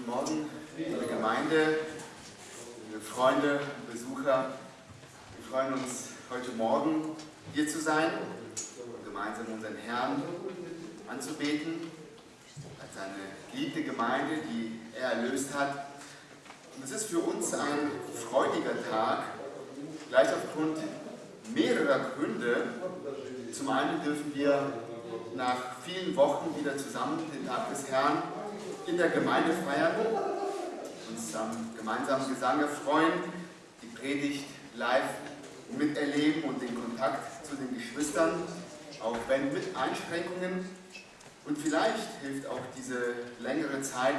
Guten Morgen, liebe Gemeinde, liebe Freunde, Besucher. Wir freuen uns, heute Morgen hier zu sein und gemeinsam unseren Herrn anzubeten, als seine geliebte Gemeinde, die er erlöst hat. Und es ist für uns ein freudiger Tag, gleich aufgrund mehrerer Gründe. Zum einen dürfen wir nach vielen Wochen wieder zusammen den Tag des Herrn in der Gemeinde feiern, uns am gemeinsamen Gesang erfreuen, die Predigt live miterleben und den Kontakt zu den Geschwistern, auch wenn mit Einschränkungen. Und vielleicht hilft auch diese längere Zeit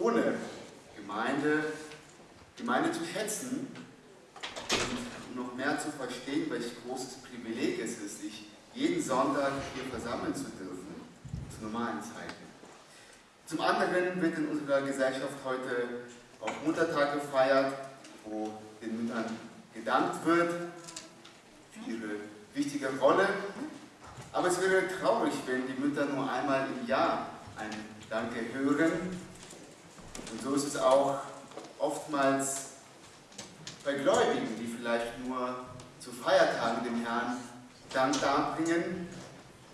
ohne Gemeinde, Gemeinde zu schätzen und noch mehr zu verstehen, welch großes Privileg es ist, sich jeden Sonntag hier versammeln zu dürfen, zu normalen Zeiten. Zum anderen wird in unserer Gesellschaft heute auch Muttertag gefeiert, wo den Müttern gedankt wird für ihre wichtige Rolle. Aber es wäre traurig, wenn die Mütter nur einmal im Jahr ein Danke hören. Und so ist es auch oftmals bei Gläubigen, die vielleicht nur zu Feiertagen dem Herrn Dank darbringen.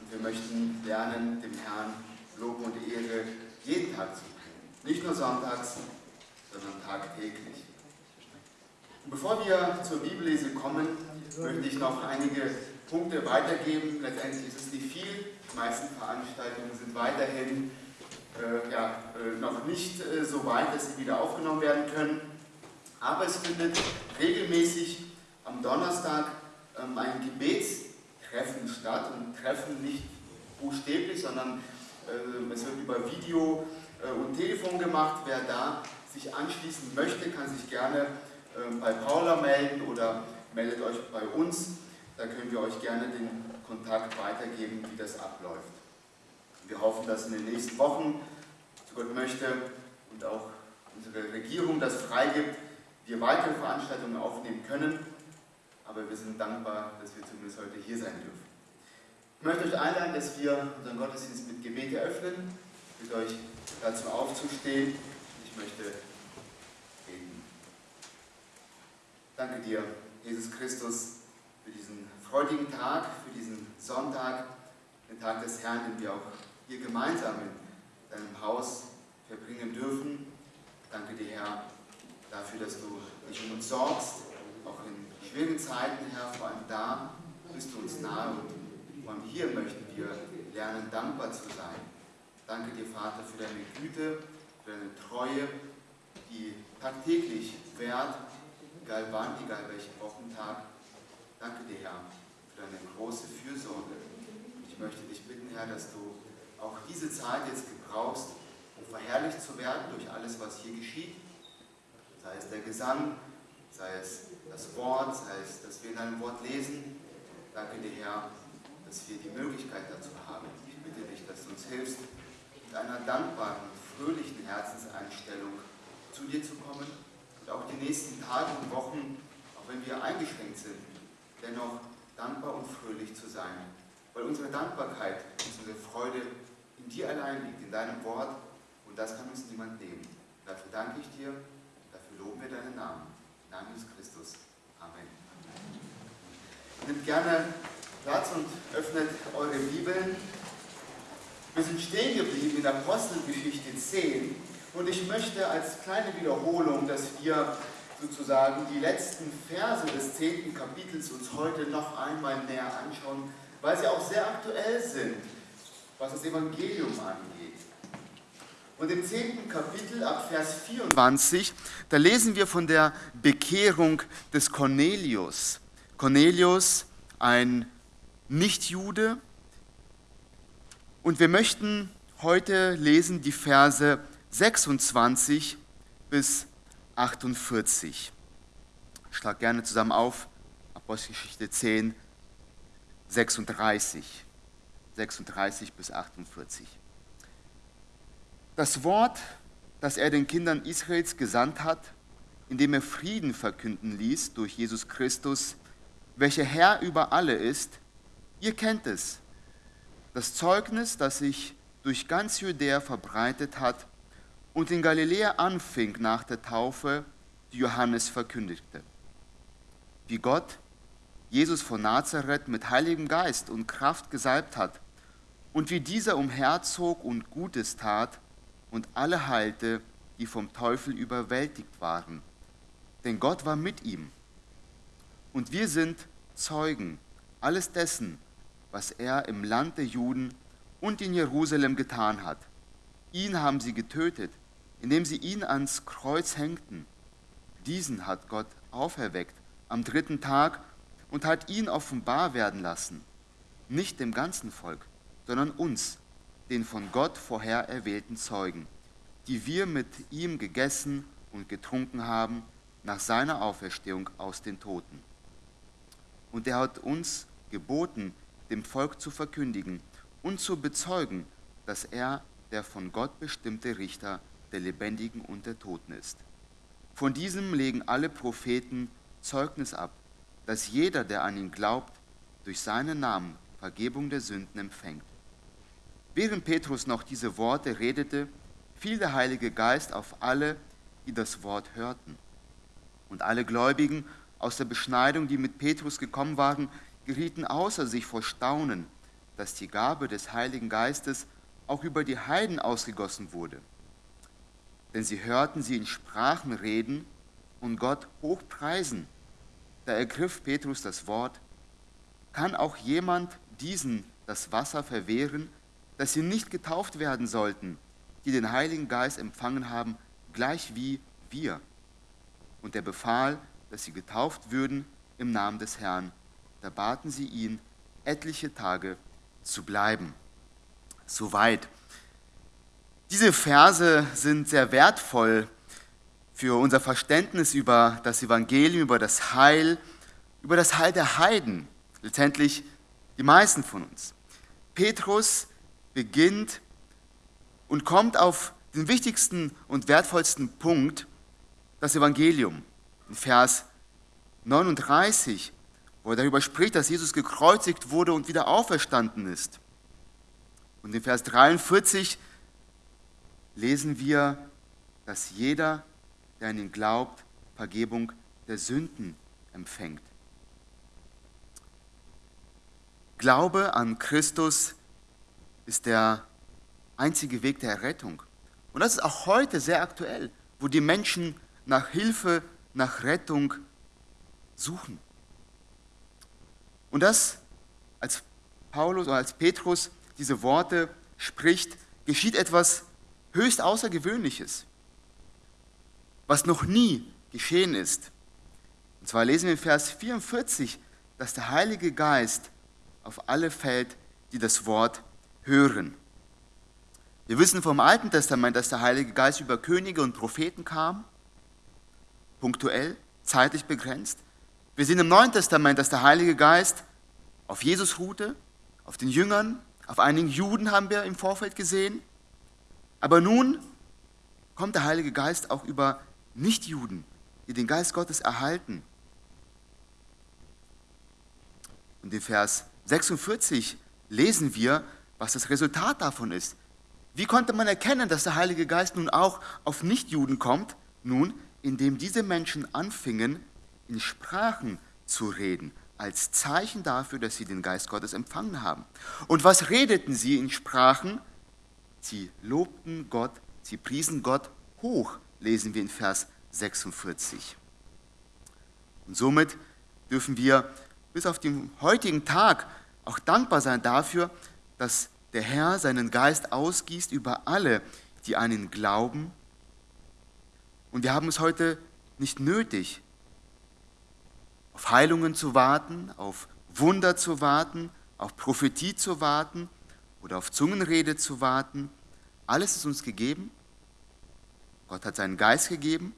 Und wir möchten lernen, dem Herrn Lob und Ehre jeden Tag zu bringen. Nicht nur sonntags, sondern tagtäglich. Und bevor wir zur Bibellese kommen, möchte ich noch einige Punkte weitergeben. Letztendlich ist es nicht viel. Die meisten Veranstaltungen sind weiterhin äh, ja, äh, noch nicht äh, so weit, dass sie wieder aufgenommen werden können. Aber es findet regelmäßig am Donnerstag ähm, ein Gebetstreffen statt. Und Treffen nicht buchstäblich, sondern es wird über Video äh, und Telefon gemacht. Wer da sich anschließen möchte, kann sich gerne ähm, bei Paula melden oder meldet euch bei uns. Da können wir euch gerne den Kontakt weitergeben, wie das abläuft. Wir hoffen, dass in den nächsten Wochen, so Gott möchte, und auch unsere Regierung das freigibt, wir weitere Veranstaltungen aufnehmen können. Aber wir sind dankbar, dass wir zumindest heute hier sein dürfen. Ich möchte euch einladen, dass wir unseren Gottesdienst mit Gebet eröffnen. Ich bitte euch dazu aufzustehen. Ich möchte beten. Danke dir, Jesus Christus, für diesen freudigen Tag, für diesen Sonntag, den Tag des Herrn, den wir auch hier gemeinsam in deinem Haus verbringen dürfen. Danke dir, Herr, dafür, dass du dich um uns sorgst, auch in schwierigen Zeiten, Herr, vor allem da bist du uns nahe und und hier möchten wir lernen, dankbar zu sein. Danke dir, Vater, für deine Güte, für deine Treue, die tagtäglich währt, egal wann, egal welchen Wochentag. Danke dir, Herr, für deine große Fürsorge. Ich möchte dich bitten, Herr, dass du auch diese Zeit jetzt gebrauchst, um verherrlicht zu werden durch alles, was hier geschieht. Sei es der Gesang, sei es das Wort, sei es, dass wir in deinem Wort lesen. Danke dir, Herr, dass wir die Möglichkeit dazu haben. Ich bitte dich, dass du uns hilfst, mit einer dankbaren, fröhlichen Herzenseinstellung zu dir zu kommen und auch die nächsten Tage und Wochen, auch wenn wir eingeschränkt sind, dennoch dankbar und fröhlich zu sein. Weil unsere Dankbarkeit, unsere Freude in dir allein liegt, in deinem Wort und das kann uns niemand nehmen. Dafür danke ich dir, dafür loben wir deinen Namen. Im Namen Jesus Christus. Amen. Nimmt gerne Platz und öffnet eure Bibeln. Wir sind stehen geblieben in Apostelgeschichte 10 und ich möchte als kleine Wiederholung, dass wir sozusagen die letzten Verse des 10. Kapitels uns heute noch einmal näher anschauen, weil sie auch sehr aktuell sind, was das Evangelium angeht. Und im 10. Kapitel ab Vers 24, da lesen wir von der Bekehrung des Cornelius. Cornelius, ein nicht-Jude. Und wir möchten heute lesen die Verse 26 bis 48. Ich schlage gerne zusammen auf, Apostelgeschichte 10, 36. 36 bis 48. Das Wort, das er den Kindern Israels gesandt hat, indem er Frieden verkünden ließ durch Jesus Christus, welcher Herr über alle ist, Ihr kennt es, das Zeugnis, das sich durch ganz Judäa verbreitet hat und in Galiläa anfing nach der Taufe, die Johannes verkündigte. Wie Gott Jesus von Nazareth mit Heiligem Geist und Kraft gesalbt hat und wie dieser umherzog und Gutes tat und alle heilte, die vom Teufel überwältigt waren. Denn Gott war mit ihm. Und wir sind Zeugen alles dessen, was er im Land der Juden und in Jerusalem getan hat. Ihn haben sie getötet, indem sie ihn ans Kreuz hängten. Diesen hat Gott auferweckt am dritten Tag und hat ihn offenbar werden lassen, nicht dem ganzen Volk, sondern uns, den von Gott vorher erwählten Zeugen, die wir mit ihm gegessen und getrunken haben nach seiner Auferstehung aus den Toten. Und er hat uns geboten, dem Volk zu verkündigen und zu bezeugen, dass er der von Gott bestimmte Richter der Lebendigen und der Toten ist. Von diesem legen alle Propheten Zeugnis ab, dass jeder, der an ihn glaubt, durch seinen Namen Vergebung der Sünden empfängt. Während Petrus noch diese Worte redete, fiel der Heilige Geist auf alle, die das Wort hörten. Und alle Gläubigen aus der Beschneidung, die mit Petrus gekommen waren, gerieten außer sich vor Staunen, dass die Gabe des Heiligen Geistes auch über die Heiden ausgegossen wurde. Denn sie hörten sie in Sprachen reden und Gott hochpreisen. Da ergriff Petrus das Wort, kann auch jemand diesen das Wasser verwehren, dass sie nicht getauft werden sollten, die den Heiligen Geist empfangen haben, gleich wie wir. Und er befahl, dass sie getauft würden im Namen des Herrn. Da baten sie ihn, etliche Tage zu bleiben. Soweit. Diese Verse sind sehr wertvoll für unser Verständnis über das Evangelium, über das Heil, über das Heil der Heiden, letztendlich die meisten von uns. Petrus beginnt und kommt auf den wichtigsten und wertvollsten Punkt, das Evangelium. In Vers 39, wo er darüber spricht, dass Jesus gekreuzigt wurde und wieder auferstanden ist. Und in Vers 43 lesen wir, dass jeder, der an ihn glaubt, Vergebung der Sünden empfängt. Glaube an Christus ist der einzige Weg der Errettung. Und das ist auch heute sehr aktuell, wo die Menschen nach Hilfe, nach Rettung suchen. Und das, als Paulus oder als Petrus diese Worte spricht, geschieht etwas höchst Außergewöhnliches, was noch nie geschehen ist. Und zwar lesen wir in Vers 44, dass der Heilige Geist auf alle fällt, die das Wort hören. Wir wissen vom Alten Testament, dass der Heilige Geist über Könige und Propheten kam, punktuell, zeitlich begrenzt. Wir sehen im Neuen Testament, dass der Heilige Geist auf Jesus ruhte, auf den Jüngern, auf einigen Juden haben wir im Vorfeld gesehen. Aber nun kommt der Heilige Geist auch über Nichtjuden, die den Geist Gottes erhalten. Und in Vers 46 lesen wir, was das Resultat davon ist. Wie konnte man erkennen, dass der Heilige Geist nun auch auf Nichtjuden kommt? Nun, indem diese Menschen anfingen, in Sprachen zu reden, als Zeichen dafür, dass sie den Geist Gottes empfangen haben. Und was redeten sie in Sprachen? Sie lobten Gott, sie priesen Gott hoch, lesen wir in Vers 46. Und somit dürfen wir bis auf den heutigen Tag auch dankbar sein dafür, dass der Herr seinen Geist ausgießt über alle, die an ihn glauben. Und wir haben es heute nicht nötig, auf Heilungen zu warten, auf Wunder zu warten, auf Prophetie zu warten oder auf Zungenrede zu warten. Alles ist uns gegeben. Gott hat seinen Geist gegeben.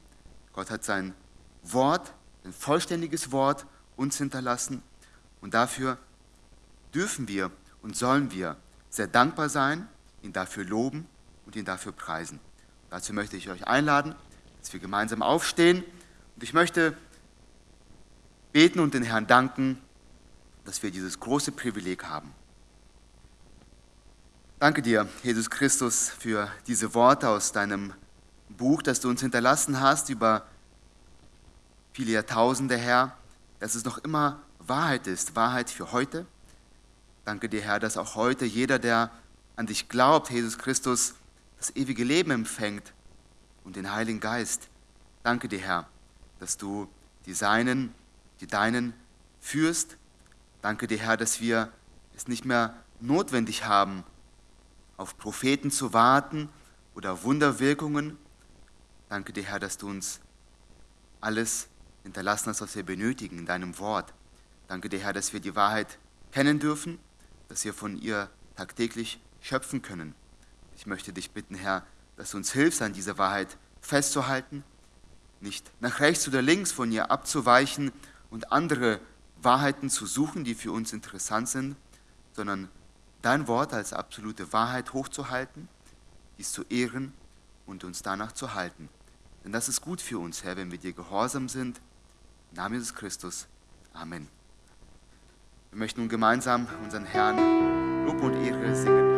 Gott hat sein Wort, ein vollständiges Wort uns hinterlassen. Und dafür dürfen wir und sollen wir sehr dankbar sein, ihn dafür loben und ihn dafür preisen. Dazu möchte ich euch einladen, dass wir gemeinsam aufstehen. Und ich möchte beten und den Herrn danken, dass wir dieses große Privileg haben. Danke dir, Jesus Christus, für diese Worte aus deinem Buch, das du uns hinterlassen hast über viele Jahrtausende, Herr, dass es noch immer Wahrheit ist, Wahrheit für heute. Danke dir, Herr, dass auch heute jeder, der an dich glaubt, Jesus Christus, das ewige Leben empfängt und den Heiligen Geist. Danke dir, Herr, dass du die Seinen, die Deinen führst. Danke dir, Herr, dass wir es nicht mehr notwendig haben, auf Propheten zu warten oder Wunderwirkungen. Danke dir, Herr, dass du uns alles hinterlassen hast, was wir benötigen in deinem Wort. Danke dir, Herr, dass wir die Wahrheit kennen dürfen, dass wir von ihr tagtäglich schöpfen können. Ich möchte dich bitten, Herr, dass du uns hilfst, an dieser Wahrheit festzuhalten, nicht nach rechts oder links von ihr abzuweichen und andere Wahrheiten zu suchen, die für uns interessant sind, sondern dein Wort als absolute Wahrheit hochzuhalten, dies zu ehren und uns danach zu halten. Denn das ist gut für uns, Herr, wenn wir dir gehorsam sind. Im Namen Jesus Christus. Amen. Wir möchten nun gemeinsam unseren Herrn Lob und Ehre singen.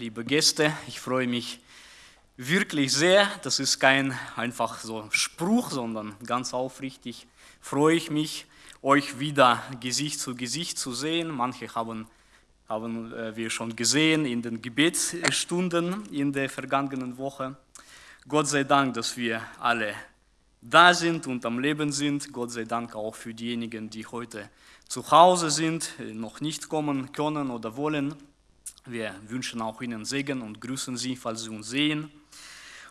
liebe Gäste, ich freue mich wirklich sehr. Das ist kein einfach so Spruch, sondern ganz aufrichtig freue ich mich, euch wieder Gesicht zu Gesicht zu sehen. Manche haben, haben äh, wir schon gesehen in den Gebetsstunden in der vergangenen Woche. Gott sei Dank, dass wir alle da sind und am Leben sind. Gott sei Dank auch für diejenigen, die heute zu Hause sind, äh, noch nicht kommen können oder wollen. Wir wünschen auch Ihnen Segen und grüßen Sie, falls Sie uns sehen.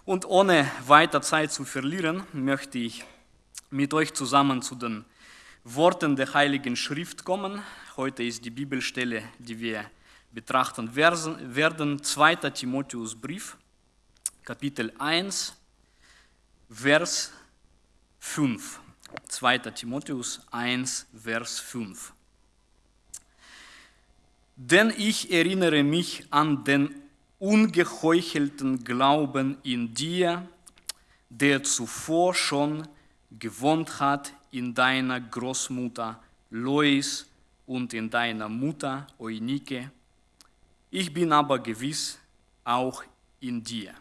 Und ohne weiter Zeit zu verlieren, möchte ich mit euch zusammen zu den Worten der Heiligen Schrift kommen. Heute ist die Bibelstelle, die wir betrachten werden, 2. Timotheus Brief, Kapitel 1, Vers 5. 2. Timotheus 1, Vers 5. Denn ich erinnere mich an den ungeheuchelten Glauben in dir, der zuvor schon gewohnt hat in deiner Großmutter Lois und in deiner Mutter Eunike. Ich bin aber gewiss auch in dir.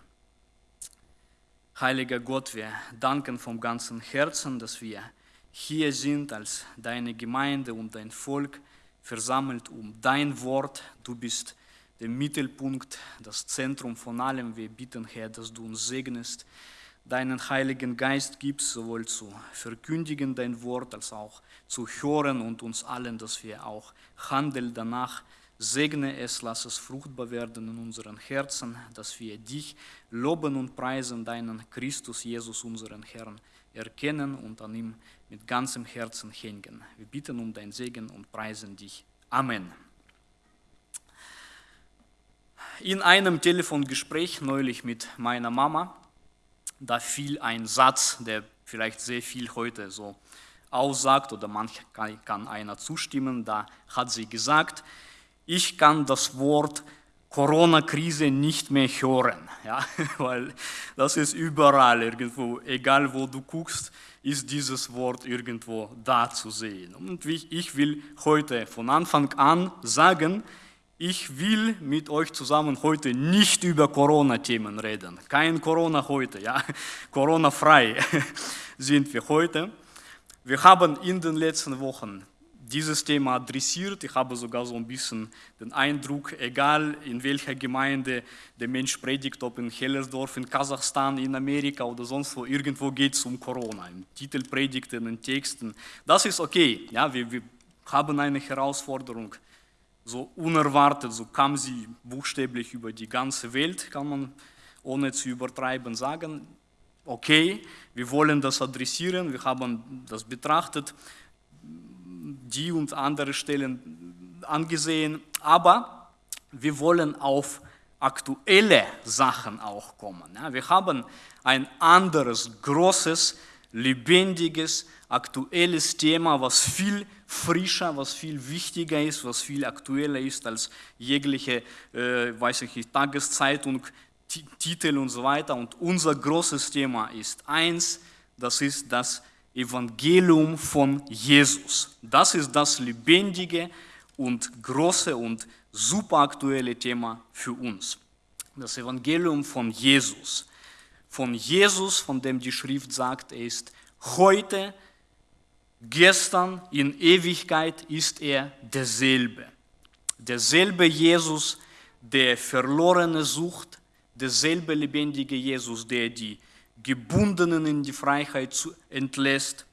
Heiliger Gott, wir danken vom ganzen Herzen, dass wir hier sind als deine Gemeinde und dein Volk versammelt um dein Wort. Du bist der Mittelpunkt, das Zentrum von allem. Wir bitten, Herr, dass du uns segnest, deinen Heiligen Geist gibst, sowohl zu verkündigen dein Wort als auch zu hören und uns allen, dass wir auch handeln danach. Segne es, lass es fruchtbar werden in unseren Herzen, dass wir dich loben und preisen, deinen Christus Jesus, unseren Herrn, erkennen und an ihm mit ganzem Herzen hängen. Wir bitten um dein Segen und preisen dich. Amen. In einem Telefongespräch neulich mit meiner Mama, da fiel ein Satz, der vielleicht sehr viel heute so aussagt oder manch kann einer zustimmen. Da hat sie gesagt, ich kann das Wort Corona-Krise nicht mehr hören, ja, weil das ist überall irgendwo, egal wo du guckst, ist dieses Wort irgendwo da zu sehen. Und ich will heute von Anfang an sagen, ich will mit euch zusammen heute nicht über Corona-Themen reden. Kein Corona heute, ja. Corona-frei sind wir heute. Wir haben in den letzten Wochen dieses Thema adressiert. Ich habe sogar so ein bisschen den Eindruck, egal in welcher Gemeinde der Mensch predigt, ob in Hellersdorf, in Kasachstan, in Amerika oder sonst wo, irgendwo geht es um Corona. Im Titelpredigten, in Texten. Das ist okay. Ja, wir, wir haben eine Herausforderung so unerwartet, so kam sie buchstäblich über die ganze Welt, kann man ohne zu übertreiben sagen. Okay, wir wollen das adressieren, wir haben das betrachtet, die und andere Stellen angesehen, aber wir wollen auf aktuelle Sachen auch kommen. wir haben ein anderes, großes, lebendiges, aktuelles Thema, was viel frischer, was viel wichtiger ist, was viel aktueller ist als jegliche, äh, weiß ich nicht, Tageszeitung, Titel und so weiter. Und unser großes Thema ist eins, das ist das Evangelium von Jesus. Das ist das lebendige und große und super aktuelle Thema für uns. Das Evangelium von Jesus. Von Jesus, von dem die Schrift sagt, er ist heute Gestern in Ewigkeit ist er derselbe. Derselbe Jesus, der Verlorene sucht, derselbe lebendige Jesus, der die Gebundenen in die Freiheit entlässt,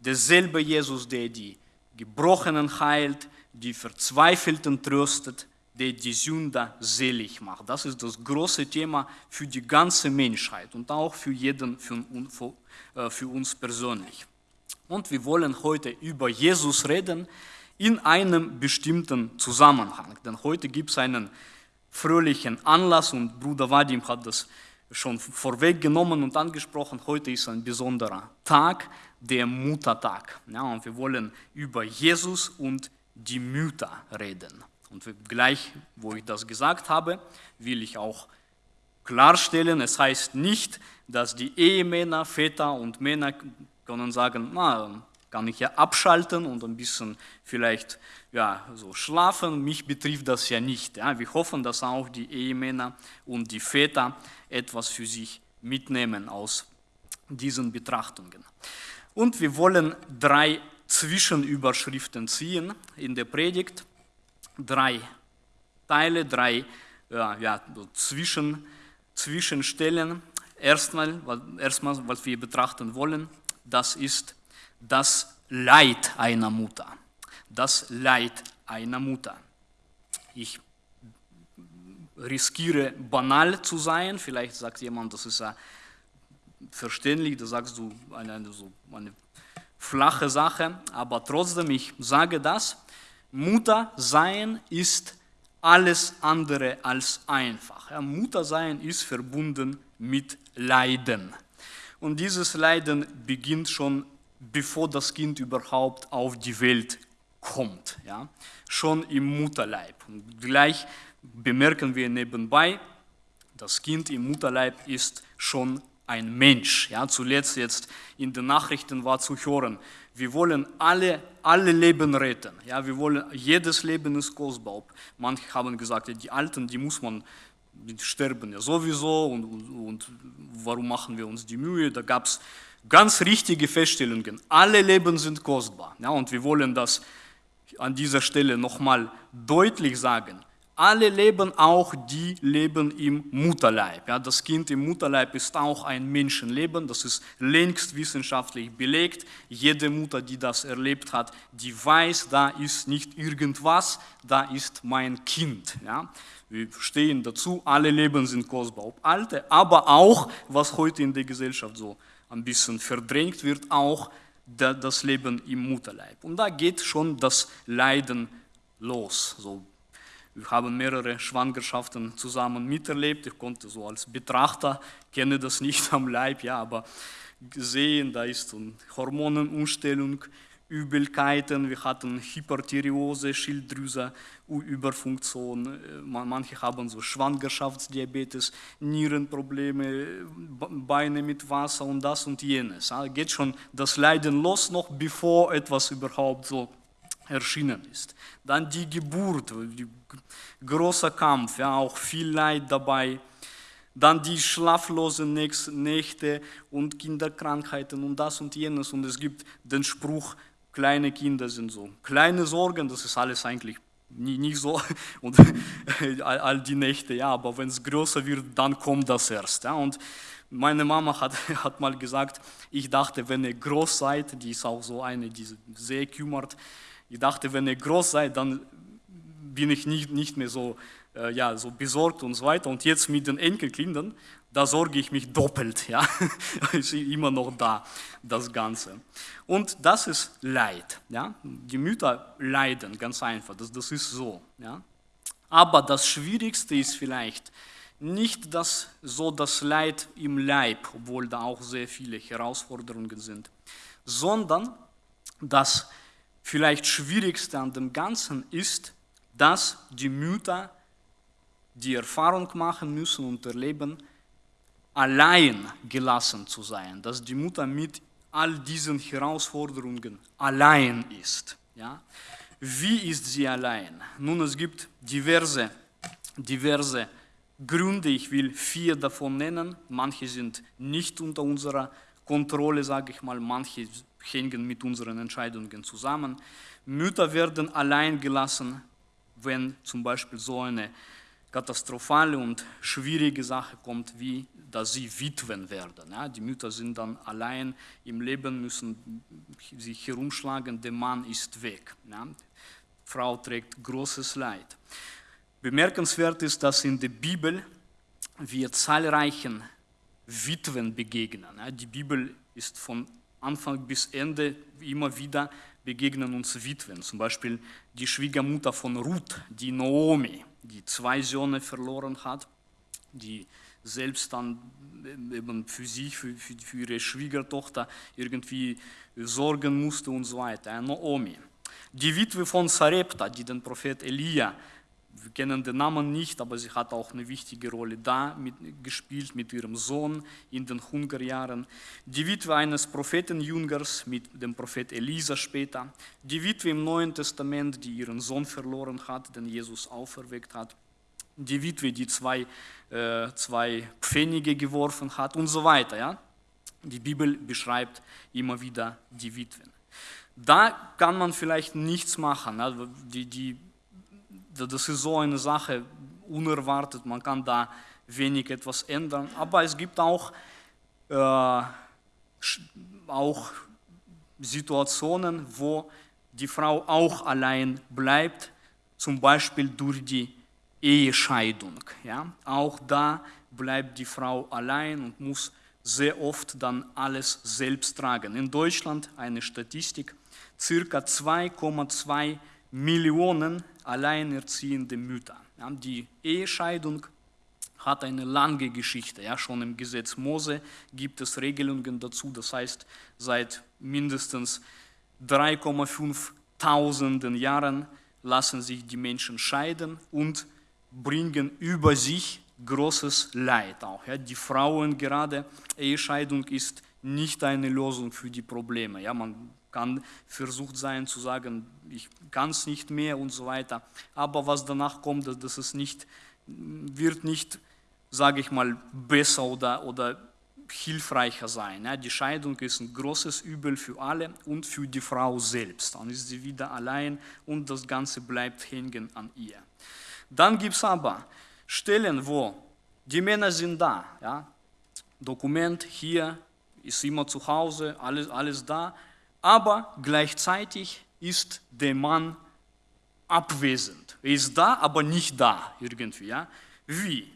derselbe Jesus, der die Gebrochenen heilt, die Verzweifelten tröstet, der die Sünder selig macht. Das ist das große Thema für die ganze Menschheit und auch für jeden, für, äh, für uns persönlich. Und wir wollen heute über Jesus reden in einem bestimmten Zusammenhang. Denn heute gibt es einen fröhlichen Anlass und Bruder Vadim hat das schon vorweggenommen und angesprochen. Heute ist ein besonderer Tag, der Muttertag. Ja, und wir wollen über Jesus und die Mütter reden. Und gleich, wo ich das gesagt habe, will ich auch klarstellen, es heißt nicht, dass die Ehemänner, Väter und Männer können sagen, na, kann ich ja abschalten und ein bisschen vielleicht ja, so schlafen. Mich betrifft das ja nicht. Ja. Wir hoffen, dass auch die Ehemänner und die Väter etwas für sich mitnehmen aus diesen Betrachtungen. Und wir wollen drei Zwischenüberschriften ziehen in der Predigt. Drei Teile, drei ja, ja, so Zwischen, Zwischenstellen. Erstmal, erstmal, was wir betrachten wollen, das ist das Leid einer Mutter. Das Leid einer Mutter. Ich riskiere banal zu sein, vielleicht sagt jemand, das ist ja verständlich, da sagst du eine, so eine flache Sache, aber trotzdem, ich sage das, Mutter sein ist alles andere als einfach. Ja, Mutter sein ist verbunden mit Leiden. Und dieses Leiden beginnt schon, bevor das Kind überhaupt auf die Welt kommt, ja? schon im Mutterleib. Und gleich bemerken wir nebenbei, das Kind im Mutterleib ist schon ein Mensch. Ja? Zuletzt jetzt in den Nachrichten war zu hören, wir wollen alle, alle Leben retten. Ja? Wir wollen, jedes Leben ist kostbar. Manche haben gesagt, die Alten, die muss man die sterben ja sowieso und, und, und warum machen wir uns die Mühe? Da gab es ganz richtige Feststellungen. Alle Leben sind kostbar. Ja, und wir wollen das an dieser Stelle nochmal deutlich sagen. Alle leben auch, die leben im Mutterleib. Ja, das Kind im Mutterleib ist auch ein Menschenleben, das ist längst wissenschaftlich belegt. Jede Mutter, die das erlebt hat, die weiß, da ist nicht irgendwas, da ist mein Kind. Ja. Wir stehen dazu, alle Leben sind kostbar, ob alte, aber auch, was heute in der Gesellschaft so ein bisschen verdrängt wird, auch das Leben im Mutterleib. Und da geht schon das Leiden los, so wir haben mehrere Schwangerschaften zusammen miterlebt. Ich konnte so als Betrachter, kenne das nicht am Leib, ja, aber sehen, da ist eine Hormonenumstellung, Übelkeiten, wir hatten Hyperthyreose, Schilddrüse, Überfunktion, manche haben so Schwangerschaftsdiabetes, Nierenprobleme, Beine mit Wasser und das und jenes. Da geht schon das Leiden los, noch bevor etwas überhaupt so erschienen ist. Dann die Geburt, großer Kampf, ja, auch viel Leid dabei. Dann die schlaflosen Nächte und Kinderkrankheiten und das und jenes. Und es gibt den Spruch, kleine Kinder sind so. Kleine Sorgen, das ist alles eigentlich nicht so. Und all die Nächte, ja, aber wenn es größer wird, dann kommt das erst. Ja. Und meine Mama hat, hat mal gesagt, ich dachte, wenn ihr groß seid, die ist auch so eine, die sehr kümmert, ich dachte, wenn ihr groß seid, dann bin ich nicht, nicht mehr so, äh, ja, so besorgt und so weiter. Und jetzt mit den Enkelkindern, da sorge ich mich doppelt. Ja? ist immer noch da, das Ganze. Und das ist Leid. Ja? Die Mütter leiden, ganz einfach. Das, das ist so. Ja? Aber das Schwierigste ist vielleicht nicht das, so das Leid im Leib, obwohl da auch sehr viele Herausforderungen sind, sondern das vielleicht Schwierigste an dem Ganzen ist, dass die Mütter die Erfahrung machen müssen und erleben, allein gelassen zu sein, dass die Mutter mit all diesen Herausforderungen allein ist. Ja? Wie ist sie allein? Nun, es gibt diverse, diverse Gründe, ich will vier davon nennen. Manche sind nicht unter unserer Kontrolle, sage ich mal, manche hängen mit unseren Entscheidungen zusammen. Mütter werden allein gelassen, wenn zum Beispiel so eine katastrophale und schwierige Sache kommt, wie dass sie Witwen werden. Ja, die Mütter sind dann allein im Leben, müssen sich herumschlagen, der Mann ist weg. Ja. Frau trägt großes Leid. Bemerkenswert ist, dass in der Bibel wir zahlreichen Witwen begegnen. Ja, die Bibel ist von Anfang bis Ende immer wieder begegnen uns Witwen, zum Beispiel die Schwiegermutter von Ruth, die Naomi, die zwei Söhne verloren hat, die selbst dann eben für sich, für, für, für ihre Schwiegertochter irgendwie sorgen musste und so weiter. Naomi. Die Witwe von Sarepta, die den Prophet Elia wir kennen den Namen nicht, aber sie hat auch eine wichtige Rolle da mit, gespielt mit ihrem Sohn in den Hungerjahren. Die Witwe eines Prophetenjüngers mit dem Prophet Elisa später. Die Witwe im Neuen Testament, die ihren Sohn verloren hat, den Jesus auferweckt hat. Die Witwe, die zwei, äh, zwei Pfennige geworfen hat und so weiter. Ja? Die Bibel beschreibt immer wieder die Witwen. Da kann man vielleicht nichts machen. Also die, die das ist so eine Sache, unerwartet, man kann da wenig etwas ändern. Aber es gibt auch, äh, auch Situationen, wo die Frau auch allein bleibt, zum Beispiel durch die Ehescheidung. Ja? Auch da bleibt die Frau allein und muss sehr oft dann alles selbst tragen. In Deutschland eine Statistik, circa 2,2 Millionen alleinerziehende Mütter. Ja, die Ehescheidung hat eine lange Geschichte. Ja, schon im Gesetz Mose gibt es Regelungen dazu. Das heißt, seit mindestens 3,5 Tausenden Jahren lassen sich die Menschen scheiden und bringen über sich großes Leid auch. Ja, die Frauen gerade, Ehescheidung ist nicht eine Lösung für die Probleme. Ja, man kann versucht sein zu sagen, ich kann es nicht mehr und so weiter. Aber was danach kommt, das ist nicht, wird nicht, sage ich mal, besser oder, oder hilfreicher sein. Ja, die Scheidung ist ein großes Übel für alle und für die Frau selbst. Dann ist sie wieder allein und das Ganze bleibt hängen an ihr. Dann gibt es aber Stellen, wo die Männer sind da, ja, Dokument hier, ist immer zu Hause, alles, alles da, aber gleichzeitig ist der Mann abwesend. Er ist da, aber nicht da irgendwie. Ja? Wie?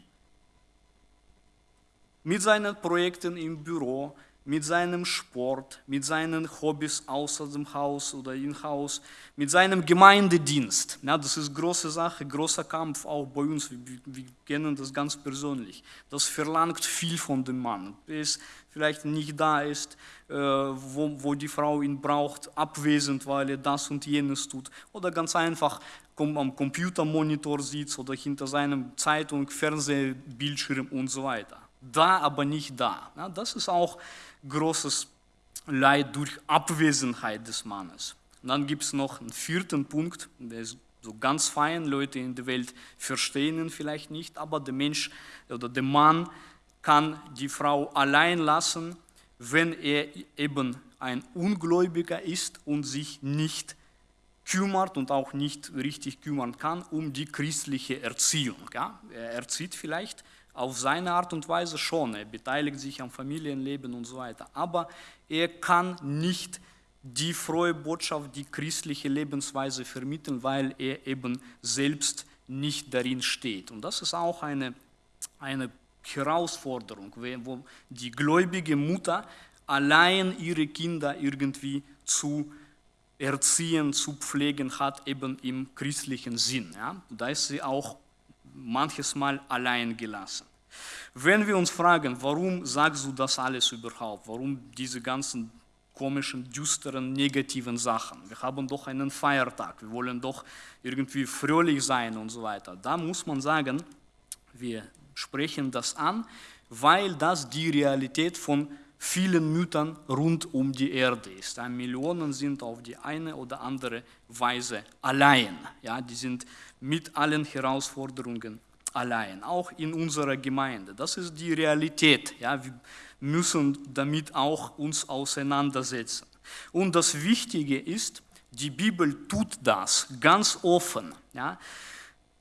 Mit seinen Projekten im Büro, mit seinem Sport, mit seinen Hobbys außer dem Haus oder im Haus, mit seinem Gemeindedienst. Ja, das ist große Sache, großer Kampf auch bei uns. Wir, wir kennen das ganz persönlich. Das verlangt viel von dem Mann. Bis vielleicht nicht da ist, äh, wo, wo die Frau ihn braucht, abwesend, weil er das und jenes tut. Oder ganz einfach am Computermonitor sitzt oder hinter seinem Zeitung, Fernsehbildschirm und so weiter. Da, aber nicht da. Ja, das ist auch großes Leid durch Abwesenheit des Mannes. Und dann gibt es noch einen vierten Punkt, der ist so ganz fein, Leute in der Welt verstehen ihn vielleicht nicht, aber der Mensch oder der Mann kann die Frau allein lassen, wenn er eben ein Ungläubiger ist und sich nicht kümmert und auch nicht richtig kümmern kann um die christliche Erziehung. Ja? Er erzieht vielleicht, auf seine Art und Weise schon, er beteiligt sich am Familienleben und so weiter, aber er kann nicht die frohe Botschaft, die christliche Lebensweise vermitteln, weil er eben selbst nicht darin steht. Und das ist auch eine, eine Herausforderung, wo die gläubige Mutter allein ihre Kinder irgendwie zu erziehen, zu pflegen hat, eben im christlichen Sinn. Ja? Da ist sie auch manches Mal allein gelassen. Wenn wir uns fragen, warum sagst du das alles überhaupt, warum diese ganzen komischen, düsteren, negativen Sachen. Wir haben doch einen Feiertag, wir wollen doch irgendwie fröhlich sein und so weiter. Da muss man sagen, wir sprechen das an, weil das die Realität von vielen Müttern rund um die Erde ist. Millionen sind auf die eine oder andere Weise allein. Ja, die sind mit allen Herausforderungen allein, auch in unserer Gemeinde. Das ist die Realität. Ja, wir müssen damit auch uns auseinandersetzen. Und das Wichtige ist, die Bibel tut das ganz offen. Ja.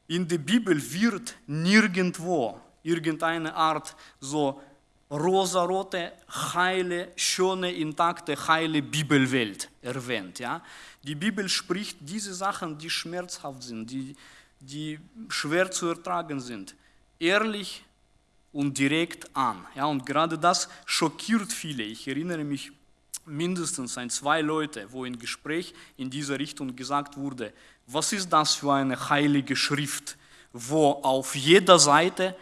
In der Bibel wird nirgendwo irgendeine Art so rosarote, heile, schöne, intakte, heile Bibelwelt erwähnt. Ja? Die Bibel spricht diese Sachen, die schmerzhaft sind, die, die schwer zu ertragen sind, ehrlich und direkt an. Ja, und gerade das schockiert viele. Ich erinnere mich mindestens an zwei Leute, wo im Gespräch in dieser Richtung gesagt wurde, was ist das für eine heilige Schrift, wo auf jeder Seite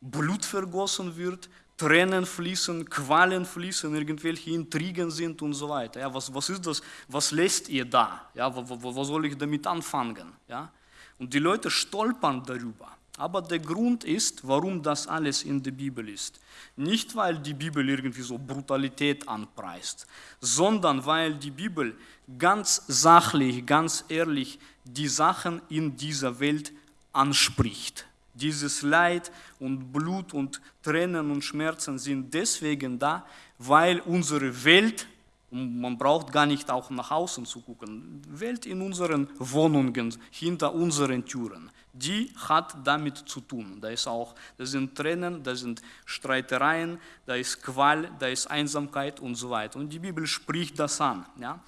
Blut vergossen wird, Tränen fließen, Qualen fließen, irgendwelche Intrigen sind und so weiter. Ja, was, was ist das? Was lässt ihr da? Ja, wo, wo, wo soll ich damit anfangen? Ja? Und die Leute stolpern darüber. Aber der Grund ist, warum das alles in der Bibel ist. Nicht, weil die Bibel irgendwie so Brutalität anpreist, sondern weil die Bibel ganz sachlich, ganz ehrlich die Sachen in dieser Welt anspricht. Dieses Leid und Blut und Tränen und Schmerzen sind deswegen da, weil unsere Welt man braucht gar nicht auch nach außen zu gucken. Welt in unseren Wohnungen, hinter unseren Türen, die hat damit zu tun. Da ist auch, da sind Tränen, da sind Streitereien, da ist Qual, da ist Einsamkeit und so weiter. Und die Bibel spricht das an. Ja?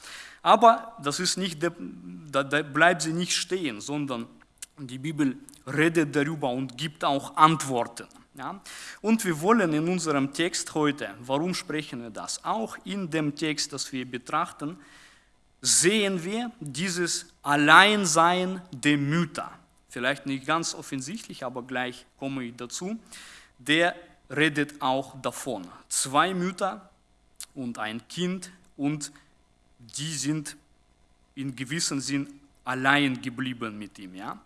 Aber das ist nicht, da, da bleibt sie nicht stehen, sondern die Bibel redet darüber und gibt auch Antworten. Ja? Und wir wollen in unserem Text heute, warum sprechen wir das? Auch in dem Text, das wir betrachten, sehen wir dieses Alleinsein der Mütter. Vielleicht nicht ganz offensichtlich, aber gleich komme ich dazu. Der redet auch davon. Zwei Mütter und ein Kind und die sind in gewissem Sinn allein geblieben mit ihm. Ja?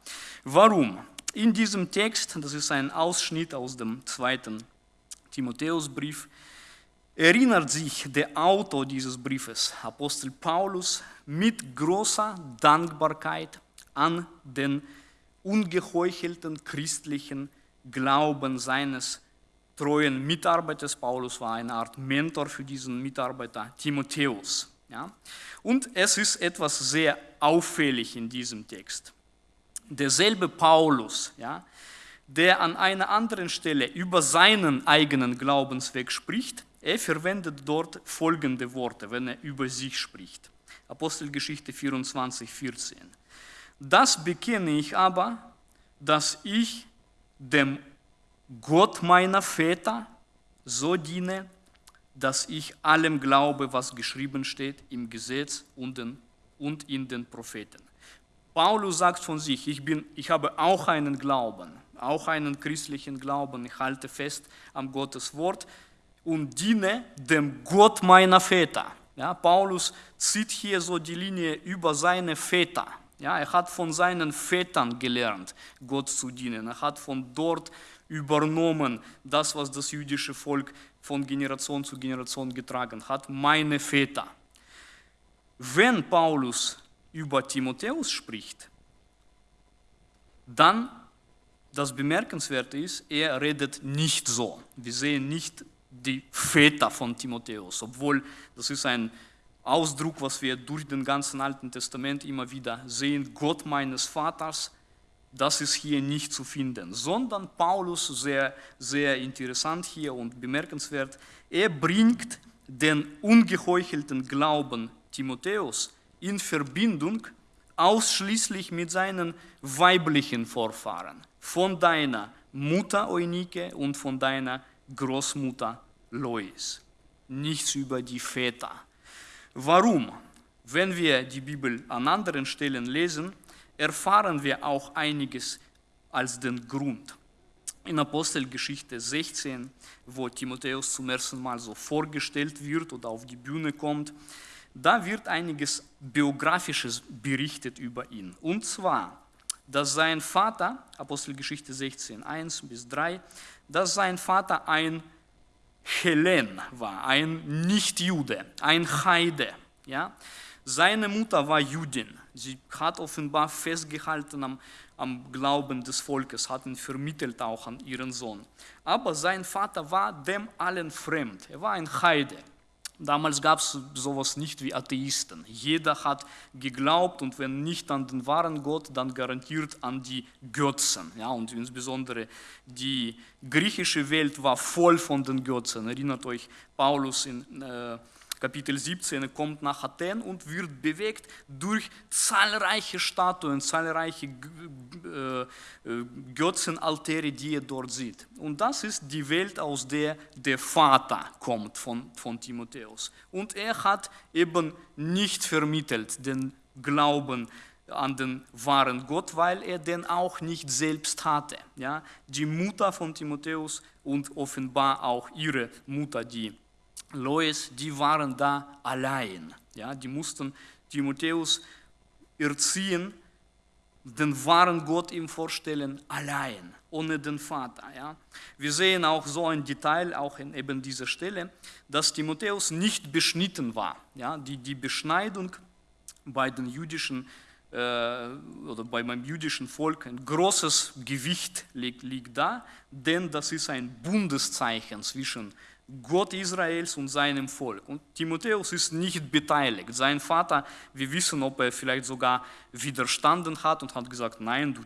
Warum? In diesem Text, das ist ein Ausschnitt aus dem zweiten Timotheusbrief, erinnert sich der Autor dieses Briefes, Apostel Paulus, mit großer Dankbarkeit an den ungeheuchelten christlichen Glauben seines treuen Mitarbeiters. Paulus war eine Art Mentor für diesen Mitarbeiter Timotheus. Ja? Und es ist etwas sehr auffällig in diesem Text. derselbe Paulus, ja, der an einer anderen Stelle über seinen eigenen Glaubensweg spricht, er verwendet dort folgende Worte, wenn er über sich spricht. Apostelgeschichte 24, 14. Das bekenne ich aber, dass ich dem Gott meiner Väter so diene, dass ich allem glaube, was geschrieben steht im Gesetz und, in den Propheten. Paulus sagt von sich, ich, bin, ich habe auch einen Glauben, auch einen christlichen Glauben, ich halte fest am Gottes Wort und diene dem Gott meiner Väter. Ja, Paulus zieht hier so die Linie über seine Väter. Ja, er hat von seinen Vätern gelernt, Gott zu dienen. Er hat von dort übernommen, das, was das jüdische Volk von Generation zu Generation getragen hat, meine Väter. Wenn Paulus über Timotheus spricht, dann das Bemerkenswerte ist, er redet nicht so. Wir sehen nicht die Väter von Timotheus, obwohl das ist ein Ausdruck, was wir durch den ganzen Alten Testament immer wieder sehen, Gott meines Vaters, das ist hier nicht zu finden, sondern Paulus, sehr, sehr interessant hier und bemerkenswert, er bringt den ungeheuchelten Glauben Timotheus in Verbindung ausschließlich mit seinen weiblichen Vorfahren, von deiner Mutter Eunike und von deiner Großmutter Lois. Nichts über die Väter. Warum? Wenn wir die Bibel an anderen Stellen lesen, erfahren wir auch einiges als den Grund. In Apostelgeschichte 16, wo Timotheus zum ersten Mal so vorgestellt wird oder auf die Bühne kommt, da wird einiges Biografisches berichtet über ihn. Und zwar, dass sein Vater, Apostelgeschichte 16, 1 bis 3, dass sein Vater ein Helen war, ein Nicht-Jude, ein Heide. Ja? Seine Mutter war Judin. Sie hat offenbar festgehalten am, am Glauben des Volkes, hat ihn vermittelt auch an ihren Sohn. Aber sein Vater war dem allen fremd. Er war ein Heide. Damals gab es sowas nicht wie Atheisten. Jeder hat geglaubt und wenn nicht an den wahren Gott, dann garantiert an die Götzen. Ja, und insbesondere die griechische Welt war voll von den Götzen. Erinnert euch Paulus in äh, Kapitel 17, er kommt nach Athen und wird bewegt durch zahlreiche Statuen, zahlreiche äh, äh, Götzenaltäre, die er dort sieht. Und das ist die Welt, aus der der Vater kommt von, von Timotheus. Und er hat eben nicht vermittelt den Glauben an den wahren Gott, weil er den auch nicht selbst hatte. Ja? Die Mutter von Timotheus und offenbar auch ihre Mutter, die Lois, die waren da allein. Ja, die mussten Timotheus erziehen, den wahren Gott ihm vorstellen, allein, ohne den Vater. Ja. Wir sehen auch so ein Detail, auch in eben dieser Stelle, dass Timotheus nicht beschnitten war. Ja. Die, die Beschneidung bei den jüdischen äh, oder bei meinem jüdischen Volk ein großes Gewicht liegt, liegt da, denn das ist ein Bundeszeichen zwischen Gott Israels und seinem Volk. Und Timotheus ist nicht beteiligt. Sein Vater, wir wissen, ob er vielleicht sogar widerstanden hat und hat gesagt, nein, du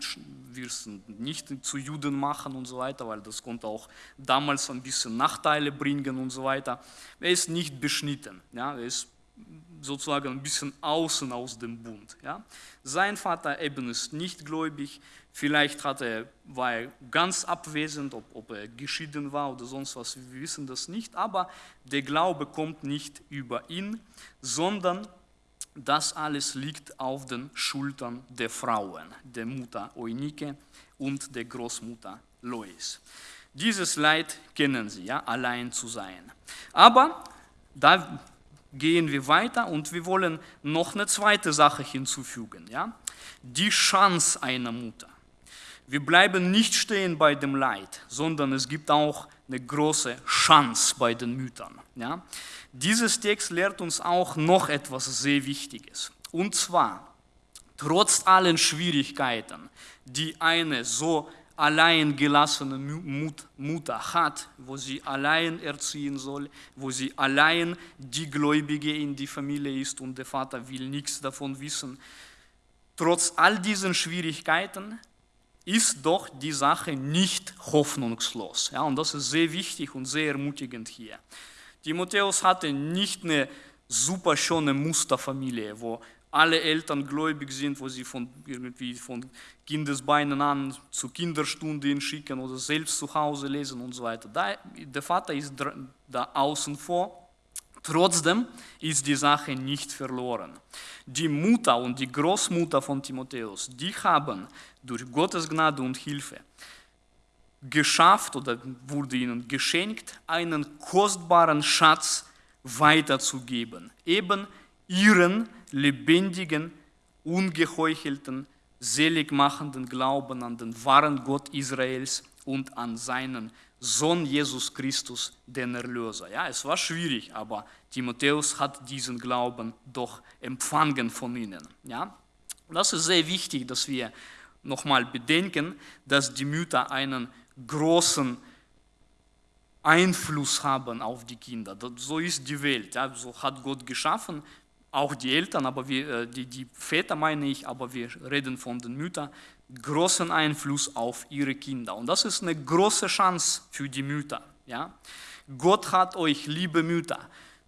wirst nicht zu Juden machen und so weiter, weil das konnte auch damals ein bisschen Nachteile bringen und so weiter. Er ist nicht beschnitten. Ja? Er ist sozusagen ein bisschen außen aus dem Bund. Ja? Sein Vater eben ist nicht gläubig, vielleicht hat er, war er ganz abwesend, ob, ob er geschieden war oder sonst was, wir wissen das nicht, aber der Glaube kommt nicht über ihn, sondern das alles liegt auf den Schultern der Frauen, der Mutter Eunike und der Großmutter Lois. Dieses Leid kennen sie, ja, allein zu sein. Aber da gehen wir weiter und wir wollen noch eine zweite Sache hinzufügen. Ja? Die Chance einer Mutter. Wir bleiben nicht stehen bei dem Leid, sondern es gibt auch eine große Chance bei den Müttern. Ja? Dieses Text lehrt uns auch noch etwas sehr Wichtiges. Und zwar, trotz allen Schwierigkeiten, die eine so allein gelassene Mutter hat, wo sie allein erziehen soll, wo sie allein die Gläubige in die Familie ist und der Vater will nichts davon wissen. trotz all diesen Schwierigkeiten ist doch die Sache nicht hoffnungslos. Ja, und das ist sehr wichtig und sehr ermutigend hier. Timotheus hatte nicht eine super schöne Musterfamilie, wo alle Eltern gläubig sind, wo sie von, irgendwie von Kindesbeinen an zu Kinderstunden schicken oder selbst zu Hause lesen und so weiter. Da, der Vater ist da außen vor. Trotzdem ist die Sache nicht verloren. Die Mutter und die Großmutter von Timotheus, die haben durch Gottes Gnade und Hilfe geschafft oder wurde ihnen geschenkt, einen kostbaren Schatz weiterzugeben. Eben ihren lebendigen, ungeheuchelten, seligmachenden Glauben an den wahren Gott Israels und an seinen Sohn Jesus Christus, den Erlöser. Ja, es war schwierig, aber Timotheus hat diesen Glauben doch empfangen von ihnen. Ja, das ist sehr wichtig, dass wir nochmal bedenken, dass die Mütter einen großen Einfluss haben auf die Kinder. So ist die Welt. Ja, so hat Gott geschaffen auch die Eltern, aber wir, äh, die, die Väter meine ich, aber wir reden von den Müttern, großen Einfluss auf ihre Kinder. Und das ist eine große Chance für die Mütter. Ja? Gott hat euch, liebe Mütter,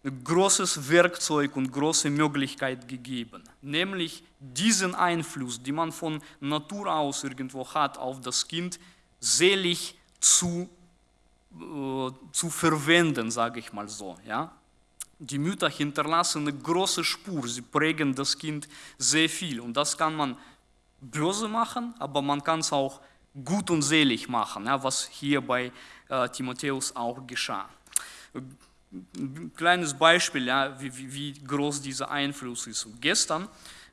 ein großes Werkzeug und große Möglichkeit gegeben, nämlich diesen Einfluss, den man von Natur aus irgendwo hat, auf das Kind selig zu, äh, zu verwenden, sage ich mal so. Ja? Die Mütter hinterlassen eine große Spur, sie prägen das Kind sehr viel. Und das kann man böse machen, aber man kann es auch gut und selig machen, ja, was hier bei äh, Timotheus auch geschah. Ein kleines Beispiel, ja, wie, wie, wie, groß dieser Einfluss ist. Gestern,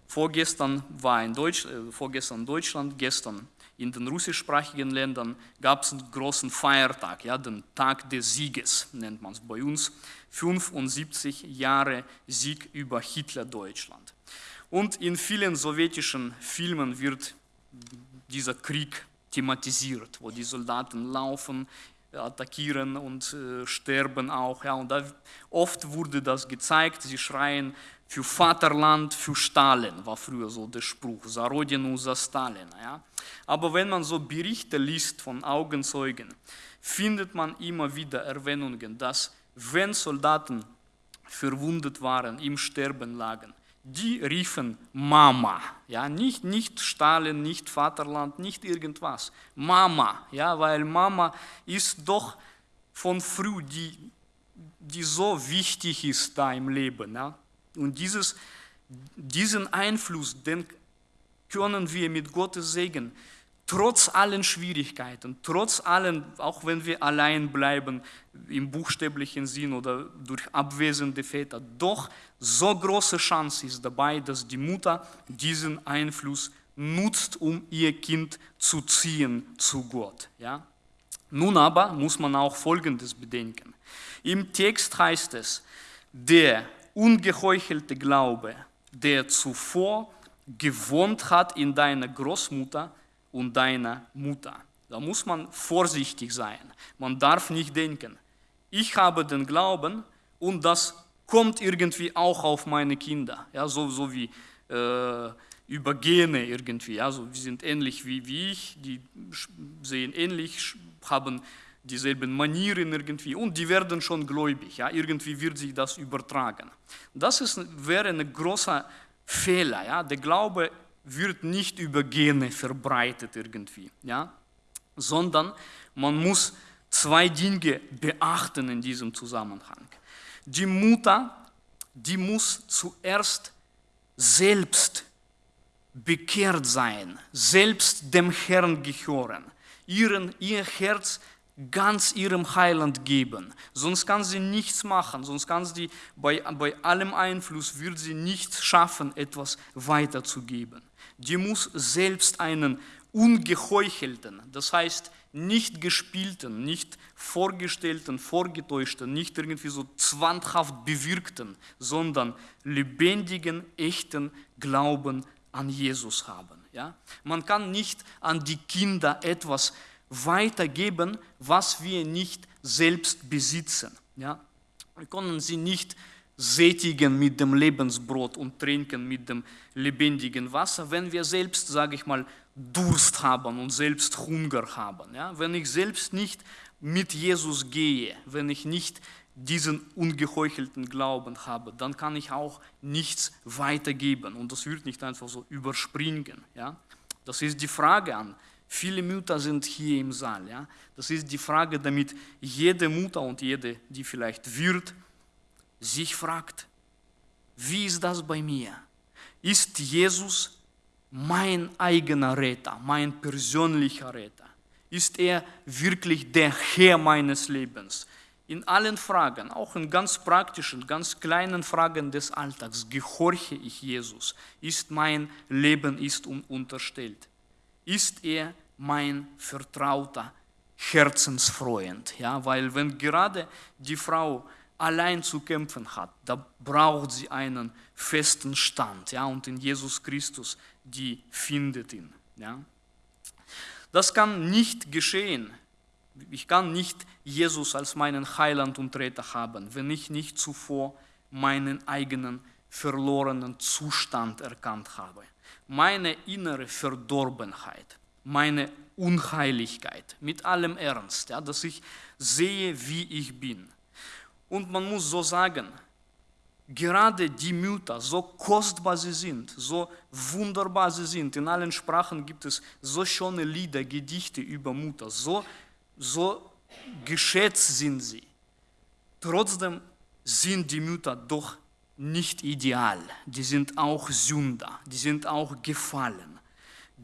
vorgestern war in Deutsch, äh, vorgestern Deutschland, gestern in den russischsprachigen Ländern gab es einen großen Feiertag, ja, den Tag des Sieges nennt man es bei uns. 75 Jahre Sieg über Hitler-Deutschland. Und in vielen sowjetischen Filmen wird dieser Krieg thematisiert, wo die Soldaten laufen, attackieren und äh, sterben auch. Ja, und da, oft wurde das gezeigt, sie schreien für Vaterland, für Stalin, war früher so der Spruch, za Rodinu, za Stalin. Ja. Aber wenn man so Berichte liest von Augenzeugen, findet man immer wieder Erwähnungen, dass wenn Soldaten verwundet waren, im Sterben lagen, die riefen Mama, ja, nicht, nicht Stalin, nicht Vaterland, nicht irgendwas, Mama, ja, weil Mama ist doch von früh, die, die so wichtig ist da im Leben, ja, und dieses, diesen Einfluss, den können wir mit Gottes Segen trotz allen Schwierigkeiten, trotz allen, auch wenn wir allein bleiben im buchstäblichen Sinn oder durch abwesende Väter, doch so große Chance ist dabei, dass die Mutter diesen Einfluss nutzt, um ihr Kind zu ziehen zu Gott. Ja? Nun aber muss man auch Folgendes bedenken. Im Text heißt es, der ungeheuchelte Glaube, der zuvor gewohnt hat in deiner Großmutter, und deiner Mutter. Da muss man vorsichtig sein. Man darf nicht denken, ich habe den Glauben und das kommt irgendwie auch auf meine Kinder. Ja, so, so wie äh, über Gene irgendwie. Also wir sind ähnlich wie, wie ich, die sehen ähnlich, haben dieselben Manieren irgendwie und die werden schon gläubig. Ja, irgendwie wird sich das übertragen. Das ist, wäre ein großer Fehler. Ja. Der Glaube wird nicht über Gene verbreitet irgendwie, ja? sondern man muss zwei Dinge beachten in diesem Zusammenhang. Die Mutter, die muss zuerst selbst bekehrt sein, selbst dem Herrn gehören, ihren, ihr Herz ganz ihrem Heiland geben. Sonst kann sie nichts machen, sonst kann sie bei, bei allem Einfluss, wird sie nichts schaffen, etwas weiterzugeben die muss selbst einen ungeheuchelten, das heißt nicht gespielten, nicht vorgestellten, vorgetäuschten, nicht irgendwie so zwanghaft bewirkten, sondern lebendigen, echten Glauben an Jesus haben. Ja? Man kann nicht an die Kinder etwas weitergeben, was wir nicht selbst besitzen. Ja? Wir können sie nicht sättigen mit dem Lebensbrot und trinken mit dem lebendigen Wasser, wenn wir selbst, sage ich mal, Durst haben und selbst Hunger haben. Ja? Wenn ich selbst nicht mit Jesus gehe, wenn ich nicht diesen ungeheuchelten Glauben habe, dann kann ich auch nichts weitergeben und das wird nicht einfach so überspringen. Ja? Das ist die Frage an. Viele Mütter sind hier im Saal. Ja? Das ist die Frage, damit jede Mutter und jede, die vielleicht wird, sich fragt, wie ist das bei mir? Ist Jesus mein eigener Retter, mein persönlicher Retter? Ist er wirklich der Herr meines Lebens? In allen Fragen, auch in ganz praktischen, ganz kleinen Fragen des Alltags, gehorche ich Jesus? Ist mein Leben ist unterstellt? Ist er mein vertrauter Herzensfreund? Ja, weil wenn gerade die Frau allein zu kämpfen hat, da braucht sie einen festen Stand. Ja, und in Jesus Christus, die findet ihn. Ja. Das kann nicht geschehen. Ich kann nicht Jesus als meinen Heiland und Retter haben, wenn ich nicht zuvor meinen eigenen verlorenen Zustand erkannt habe. Meine innere Verdorbenheit, meine Unheiligkeit, mit allem Ernst, ja, dass ich sehe, wie ich bin. Und man muss so sagen, gerade die Mütter, so kostbar sie sind, so wunderbar sie sind, in allen Sprachen gibt es so schöne Lieder, Gedichte über Mutter, so, so geschätzt sind sie. Trotzdem sind die Mütter doch nicht ideal, die sind auch Sünder, die sind auch gefallen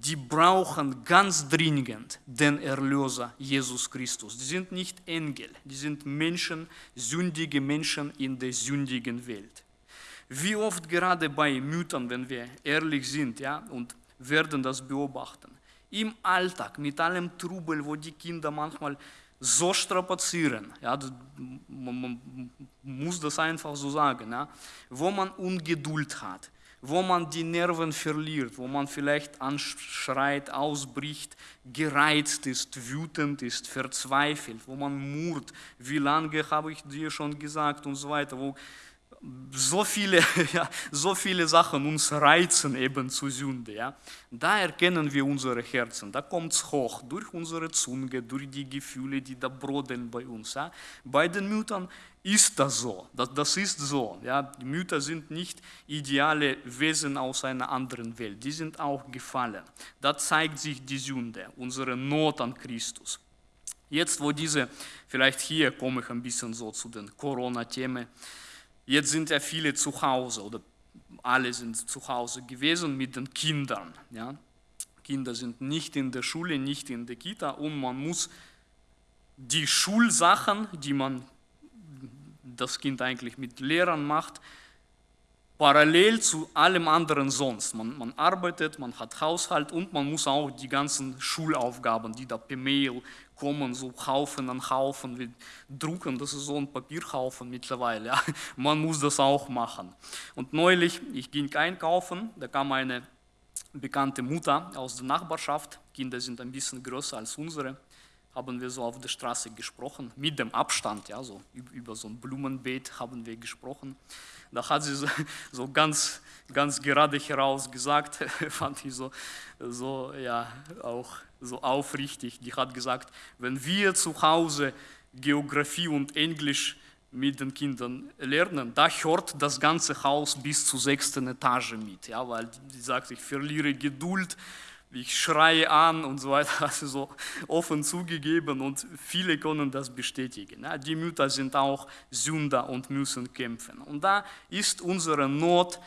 die brauchen ganz dringend den Erlöser Jesus Christus. Die sind nicht Engel, die sind Menschen, sündige Menschen in der sündigen Welt. Wie oft gerade bei Müttern, wenn wir ehrlich sind ja, und werden das beobachten, im Alltag mit allem Trubel, wo die Kinder manchmal so strapazieren, ja, man, muss das einfach so sagen, ja, wo man Ungeduld hat, wo man die Nerven verliert, wo man vielleicht anschreit, ausbricht, gereizt ist, wütend ist, verzweifelt, wo man murrt, wie lange habe ich dir schon gesagt und so weiter, wo so viele, ja, so viele Sachen uns reizen eben zur Sünde. Ja. Da erkennen wir unsere Herzen, da kommt es hoch, durch unsere Zunge, durch die Gefühle, die da brodeln bei uns. Ja. Bei den Müttern ist das so, das, das ist so. Ja. Die Mütter sind nicht ideale Wesen aus einer anderen Welt, die sind auch gefallen. Da zeigt sich die Sünde, unsere Not an Christus. Jetzt, wo diese, vielleicht hier komme ich ein bisschen so zu den Corona-Themen, Jetzt sind ja viele zu Hause oder alle sind zu Hause gewesen mit den Kindern. Ja? Kinder sind nicht in der Schule, nicht in der Kita und man muss die Schulsachen, die man das Kind eigentlich mit Lehrern macht, parallel zu allem anderen sonst. Man, man, arbeitet, man hat Haushalt und man muss auch die ganzen Schulaufgaben, die da per Mail kommen, so Haufen an Haufen, wir drucken, das ist so ein Papierhaufen mittlerweile. Ja. Man muss das auch machen. Und neulich, ich ging einkaufen, da kam eine bekannte Mutter aus der Nachbarschaft, Kinder sind ein bisschen größer als unsere, haben wir so auf der Straße gesprochen, mit dem Abstand, ja, so über so ein Blumenbeet haben wir gesprochen. Da hat sie so, ganz, ganz gerade heraus gesagt, fand ich so, so, ja, auch so aufrichtig. Die hat gesagt, wenn wir zu Hause Geografie und Englisch mit den Kindern lernen, da hört das ganze Haus bis zur sechsten Etage mit, ja, weil die sagt, ich verliere Geduld, ich schreie an und so weiter, also so offen zugegeben und viele können das bestätigen. Die Mütter sind auch Sünder und müssen kämpfen. Und da ist unsere Not,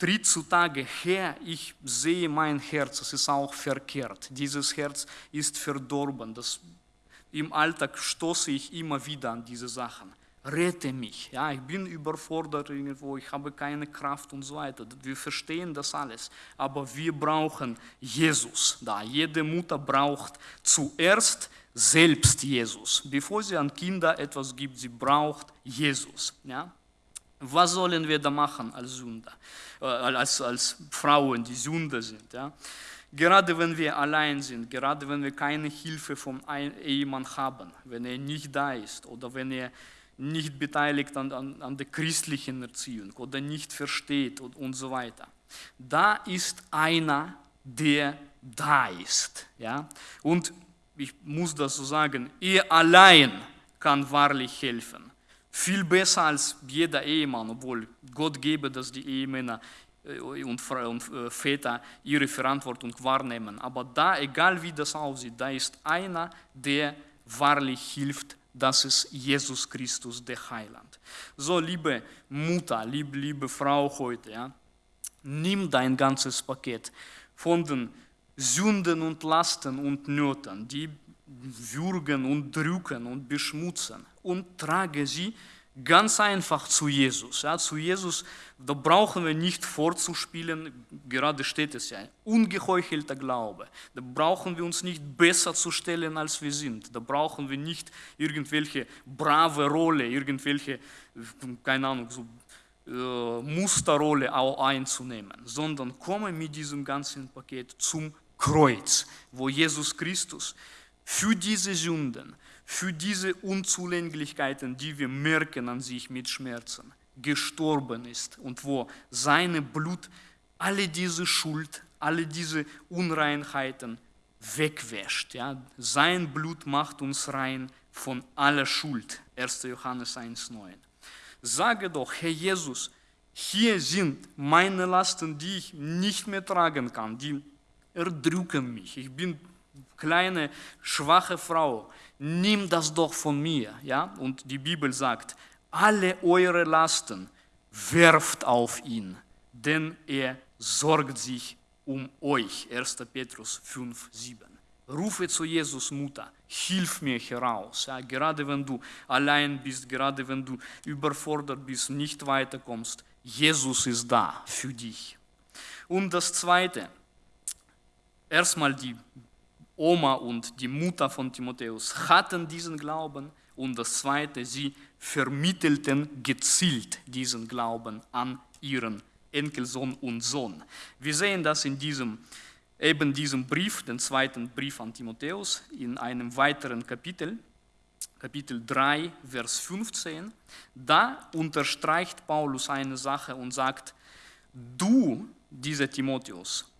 tritt zutage her, ich sehe mein Herz, es ist auch verkehrt. Dieses Herz ist verdorben. Das, Im Alltag stoße ich immer wieder an diese Sachen rette mich. Ja, ich bin überfordert irgendwo, ich habe keine Kraft und so weiter. Wir verstehen das alles, aber wir brauchen Jesus. Da jede Mutter braucht zuerst selbst Jesus, bevor sie an Kinder etwas gibt. Sie braucht Jesus. Ja. Was sollen wir da machen als Sünder, äh, als, als Frauen, die Sünder sind? Ja? Gerade wenn wir allein sind, gerade wenn wir keine Hilfe vom Ehemann haben, wenn er nicht da ist oder wenn er nicht beteiligt an, an, an der christlichen Erziehung oder nicht versteht und, und so weiter. Da ist einer, der da ist. Ja? Und ich muss das so sagen, er allein kann wahrlich helfen. Viel besser als jeder Ehemann, obwohl Gott gebe, dass die Ehemänner äh, und äh, Väter ihre Verantwortung wahrnehmen. Aber da, egal wie das aussieht, da ist einer, der wahrlich hilft, das ist Jesus Christus, der Heiland. So, liebe Mutter, liebe, liebe Frau heute, ja, nimm dein ganzes Paket von den Sünden und Lasten und Nöten, die würgen und drücken und beschmutzen und trage sie ganz einfach zu Jesus. Ja, zu Jesus, da brauchen wir nicht vorzuspielen, gerade steht es ja, ungeheuchelter Glaube. Da brauchen wir uns nicht besser zu stellen, als wir sind. Da brauchen wir nicht irgendwelche brave Rolle, irgendwelche, keine Ahnung, so äh, Musterrolle auch einzunehmen, sondern komme mit diesem ganzen Paket zum Kreuz, wo Jesus Christus für diese Sünden, für diese Unzulänglichkeiten, die wir merken an sich mit Schmerzen, gestorben ist und wo seine Blut alle diese Schuld, alle diese Unreinheiten wegwäscht. Ja? Sein Blut macht uns rein von aller Schuld. 1. Johannes 1,9. Sage doch, Herr Jesus, hier sind meine Lasten, die ich nicht mehr tragen kann, die erdrücken mich. Ich bin kleine, schwache Frau. Nimm das doch von mir. Ja? Und die Bibel sagt, alle eure Lasten werft auf ihn, denn er sorgt sich um euch. 1. Petrus 5, 7. Rufe zu Jesus Mutter, hilf mir heraus. Ja, gerade wenn du allein bist, gerade wenn du überfordert bist, nicht weiterkommst, Jesus ist da für dich. Und das Zweite, erstmal die Oma und die Mutter von Timotheus hatten diesen Glauben und das Zweite, sie vermittelten gezielt diesen Glauben an ihren Enkelsohn und Sohn. Wir sehen das in diesem, eben diesem Brief, den zweiten Brief an Timotheus, in einem weiteren Kapitel, Kapitel 3, Vers 15. Da unterstreicht Paulus eine Sache und sagt, du, dieser Timotheus,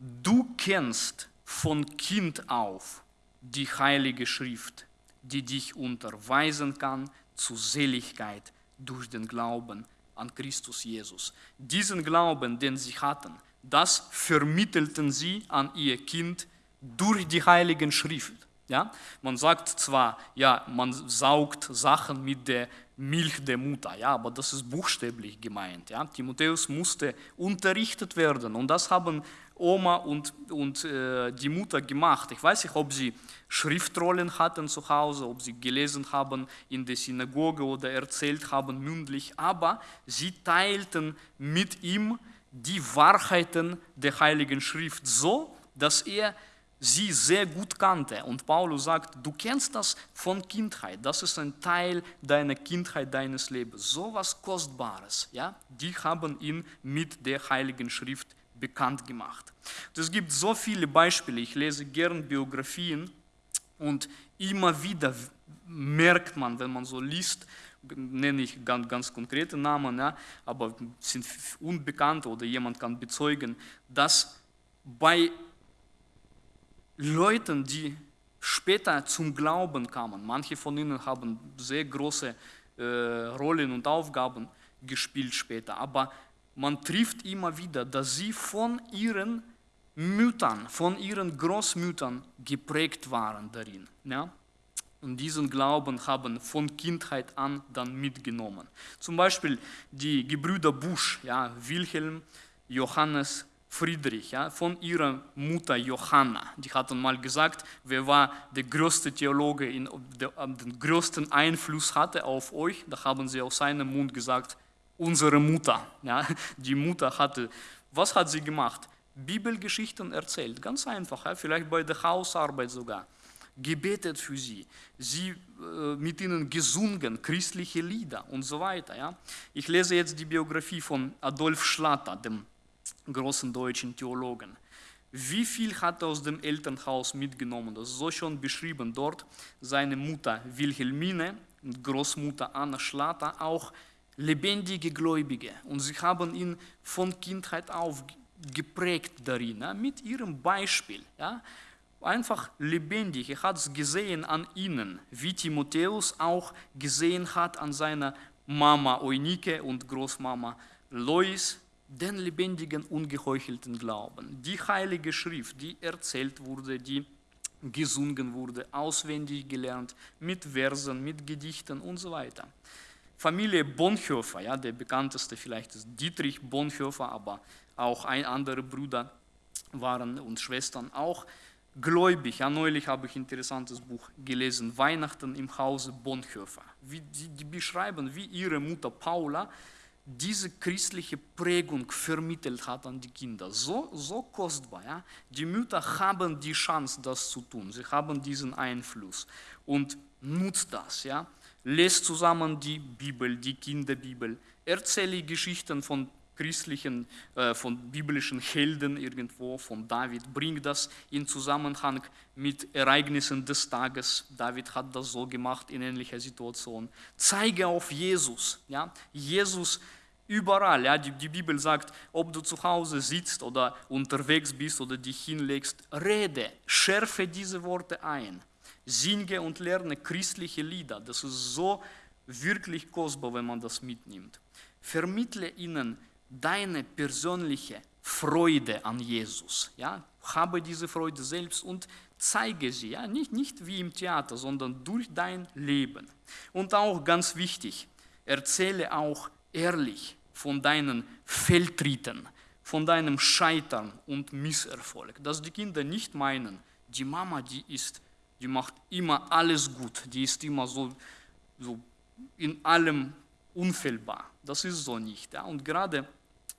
Du kennst von Kind auf die heilige Schrift, die dich unterweisen kann zu Seligkeit durch den Glauben an Christus Jesus. Diesen Glauben, den sie hatten, das vermittelten sie an ihr Kind durch die heiligen Schrift. Ja? Man sagt zwar, ja, man saugt Sachen mit der Milch der Mutter, ja, aber das ist buchstäblich gemeint. Ja? Timotheus musste unterrichtet werden und das haben Oma und, und äh, die Mutter gemacht. Ich weiß nicht, ob sie Schriftrollen hatten zu Hause, ob sie gelesen haben in der Synagoge oder erzählt haben mündlich, aber sie teilten mit ihm die Wahrheiten der Heiligen Schrift so, dass er sie sehr gut kannte. Und Paulus sagt, du kennst das von Kindheit, das ist ein Teil deiner Kindheit, deines Lebens. So was Kostbares, ja? die haben ihn mit der Heiligen Schrift bekannt gemacht. Es gibt so viele Beispiele, ich lese gern Biografien und immer wieder merkt man, wenn man so liest, nenne ich ganz, ganz konkrete Namen, ja, aber sind unbekannt oder jemand kann bezeugen, dass bei Leuten, die später zum Glauben kamen, manche von ihnen haben sehr große äh, Rollen und Aufgaben gespielt später, aber man trifft immer wieder, dass sie von ihren Müttern, von ihren Großmüttern geprägt waren darin. Ja? Und diesen Glauben haben von Kindheit an dann mitgenommen. Zum Beispiel die Gebrüder Busch, ja, Wilhelm, Johannes, Friedrich, ja, von ihrer Mutter Johanna. Die hatten mal gesagt, wer war der größte Theologe, in, der, den größten Einfluss hatte auf euch. Da haben sie aus seinem Mund gesagt, unsere Mutter. Ja, die Mutter hatte, was hat sie gemacht? Bibelgeschichten erzählt, ganz einfach, ja, vielleicht bei der Hausarbeit sogar. Gebetet für sie, sie äh, mit ihnen gesungen, christliche Lieder und so weiter. Ja. Ich lese jetzt die Biografie von Adolf Schlatter, dem großen deutschen Theologen. Wie viel hat er aus dem Elternhaus mitgenommen? Das ist so schon beschrieben dort. Seine Mutter Wilhelmine Großmutter Anna Schlatter auch lebendige Gläubige und sie haben ihn von Kindheit auf geprägt darin, ja, mit ihrem Beispiel. Ja, einfach lebendig. Er hat es gesehen an ihnen, wie Timotheus auch gesehen hat an seiner Mama Eunike und Großmama Lois, den lebendigen, ungeheuchelten Glauben. Die heilige Schrift, die erzählt wurde, die gesungen wurde, auswendig gelernt, mit Versen, mit Gedichten und so weiter. Familie Bonhoeffer, ja, der bekannteste vielleicht ist Dietrich Bonhoeffer, aber auch ein andere Brüder waren und Schwestern auch gläubig. Ja, neulich habe ich ein interessantes Buch gelesen, Weihnachten im Hause Bonhoeffer. Wie, die, die beschreiben, wie ihre Mutter Paula diese christliche Prägung vermittelt hat an die Kinder. So, so kostbar. Ja? Die Mütter haben die Chance, das zu tun. Sie haben diesen Einfluss und nutzt das. Ja? Lest zusammen die Bibel, die Kinderbibel. Erzähle Geschichten von christlichen, äh, von biblischen Helden irgendwo, von David. Bring das in Zusammenhang mit Ereignissen des Tages. David hat das so gemacht in ähnlicher Situation. Zeige auf Jesus. Ja? Jesus überall. Ja? Die, die Bibel sagt, ob du zu Hause sitzt oder unterwegs bist oder dich hinlegst, rede, schärfe diese Worte ein. Singe und lerne christliche Lieder. Das ist so wirklich kostbar, wenn man das mitnimmt. Vermittle ihnen deine persönliche Freude an Jesus. Ja? Habe diese Freude selbst und zeige sie. Ja? Nicht, nicht wie im Theater, sondern durch dein Leben. Und auch ganz wichtig, erzähle auch ehrlich von deinen Fehltritten, von deinem Scheitern und Misserfolg. Dass die Kinder nicht meinen, die Mama, die ist, die macht immer alles gut, die ist immer so, so in allem unfehlbar. Das ist so nicht. Ja? Und gerade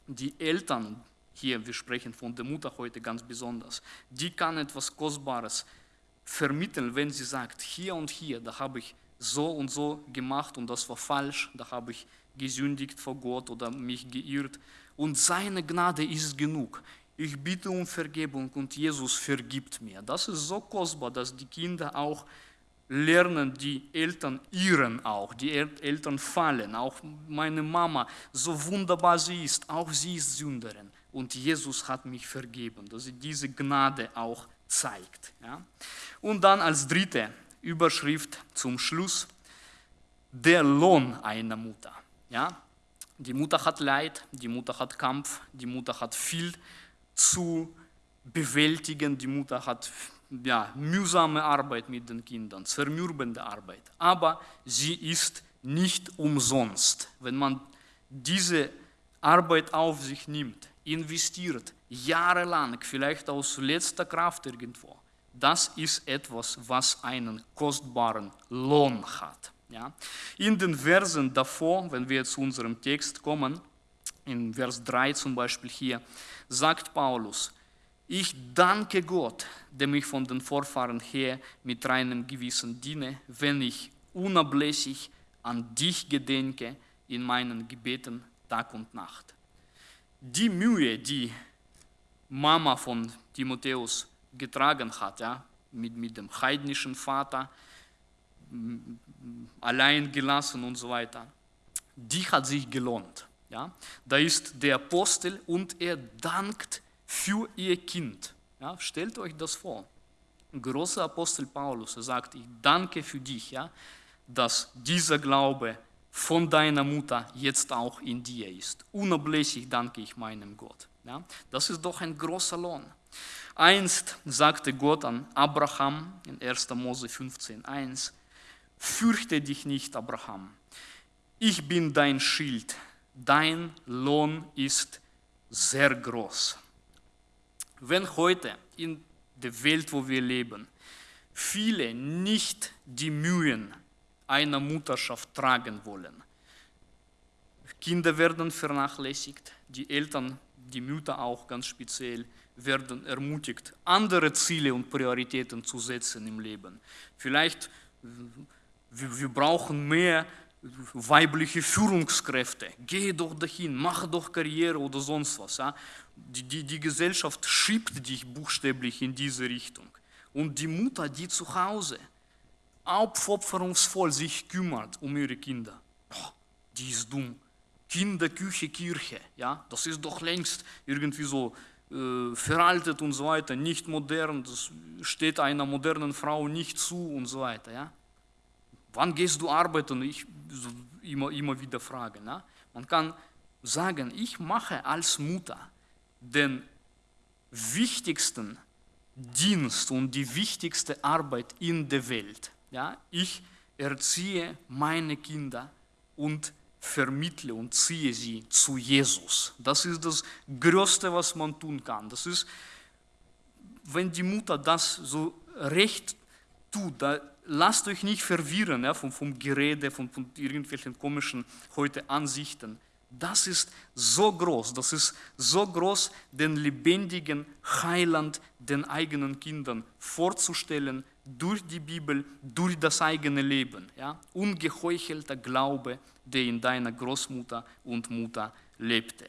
die Eltern, hier, wir sprechen von der Mutter heute ganz besonders, die kann etwas Kostbares vermitteln, wenn sie sagt, hier und hier, da habe ich so und so gemacht und das war falsch, da habe ich gesündigt vor Gott oder mich geirrt und seine Gnade ist genug. Ich bitte um Vergebung und Jesus vergibt mir. Das ist so kostbar, dass die Kinder auch lernen die Eltern irren auch, die Eltern fallen, auch meine Mama, so wunderbar sie ist, auch sie ist Sünderin und Jesus hat mich vergeben, dass sie diese Gnade auch zeigt. Ja? Und dann als dritte Überschrift zum Schluss, der Lohn einer Mutter. Ja? Die Mutter hat Leid, die Mutter hat Kampf, die Mutter hat viel zu bewältigen, die Mutter hat ja, mühsame Arbeit mit den Kindern, zermürbende Arbeit. Aber sie ist nicht umsonst. Wenn man diese Arbeit auf sich nimmt, investiert, jahrelang, vielleicht aus letzter Kraft irgendwo, das ist etwas, was einen kostbaren Lohn hat. Ja? In den Versen davor, wenn wir zu unserem Text kommen, in Vers 3 zum Beispiel hier, sagt Paulus, ich danke Gott, dem ich von den Vorfahren her mit reinem Gewissen diene, wenn ich unablässig an dich gedenke in meinen Gebeten Tag und Nacht. Die Mühe, die Mama von Timotheus getragen hat, ja, mit, mit dem heidnischen Vater, allein gelassen und so weiter, die hat sich gelohnt. Ja. Da ist der Apostel und er dankt für ihr Kind. Ja, stellt euch das vor. Ein großer Apostel Paulus er sagt, ich danke für dich, ja, dass dieser Glaube von deiner Mutter jetzt auch in dir ist. Unablässig danke ich meinem Gott. Ja. Das ist doch ein großer Lohn. Einst sagte Gott an Abraham in 1. Mose 15,1, fürchte dich nicht, Abraham, ich bin dein Schild, dein Lohn ist sehr groß. Wenn heute in der Welt, wo wir leben, viele nicht die Mühen einer Mutterschaft tragen wollen, Kinder werden vernachlässigt, die Eltern, die Mütter auch ganz speziell, werden ermutigt, andere Ziele und Prioritäten zu setzen im Leben. Vielleicht, wir, brauchen mehr weibliche Führungskräfte, geh doch dahin, mach doch Karriere oder sonst was. Ja? Die, die, die Gesellschaft schiebt dich buchstäblich in diese Richtung. Und die Mutter, die zu Hause aufopferungsvoll sich kümmert um ihre Kinder. Boah, die ist dumm. Kinderküche, Kirche, ja, das ist doch längst irgendwie so äh, veraltet und so weiter, nicht modern, das steht einer modernen Frau nicht zu und so weiter, ja. Wann gehst du arbeiten? Ich so immer, immer wieder fragen. Ja? Man kann sagen, ich mache als Mutter den wichtigsten Dienst und die wichtigste Arbeit in der Welt. Ja? Ich erziehe meine Kinder und vermittle und ziehe sie zu Jesus. Das ist das Größte, was man tun kann. Das ist, wenn die Mutter das so recht tut, lasst euch nicht verwirren ja, vom, vom Gerede, von, von irgendwelchen komischen heute Ansichten. Das ist so groß, das ist so groß, den lebendigen Heiland den eigenen Kindern vorzustellen, durch die Bibel, durch das eigene Leben. Ja? Ungeheuchelter Glaube, der in deiner Großmutter und Mutter lebte.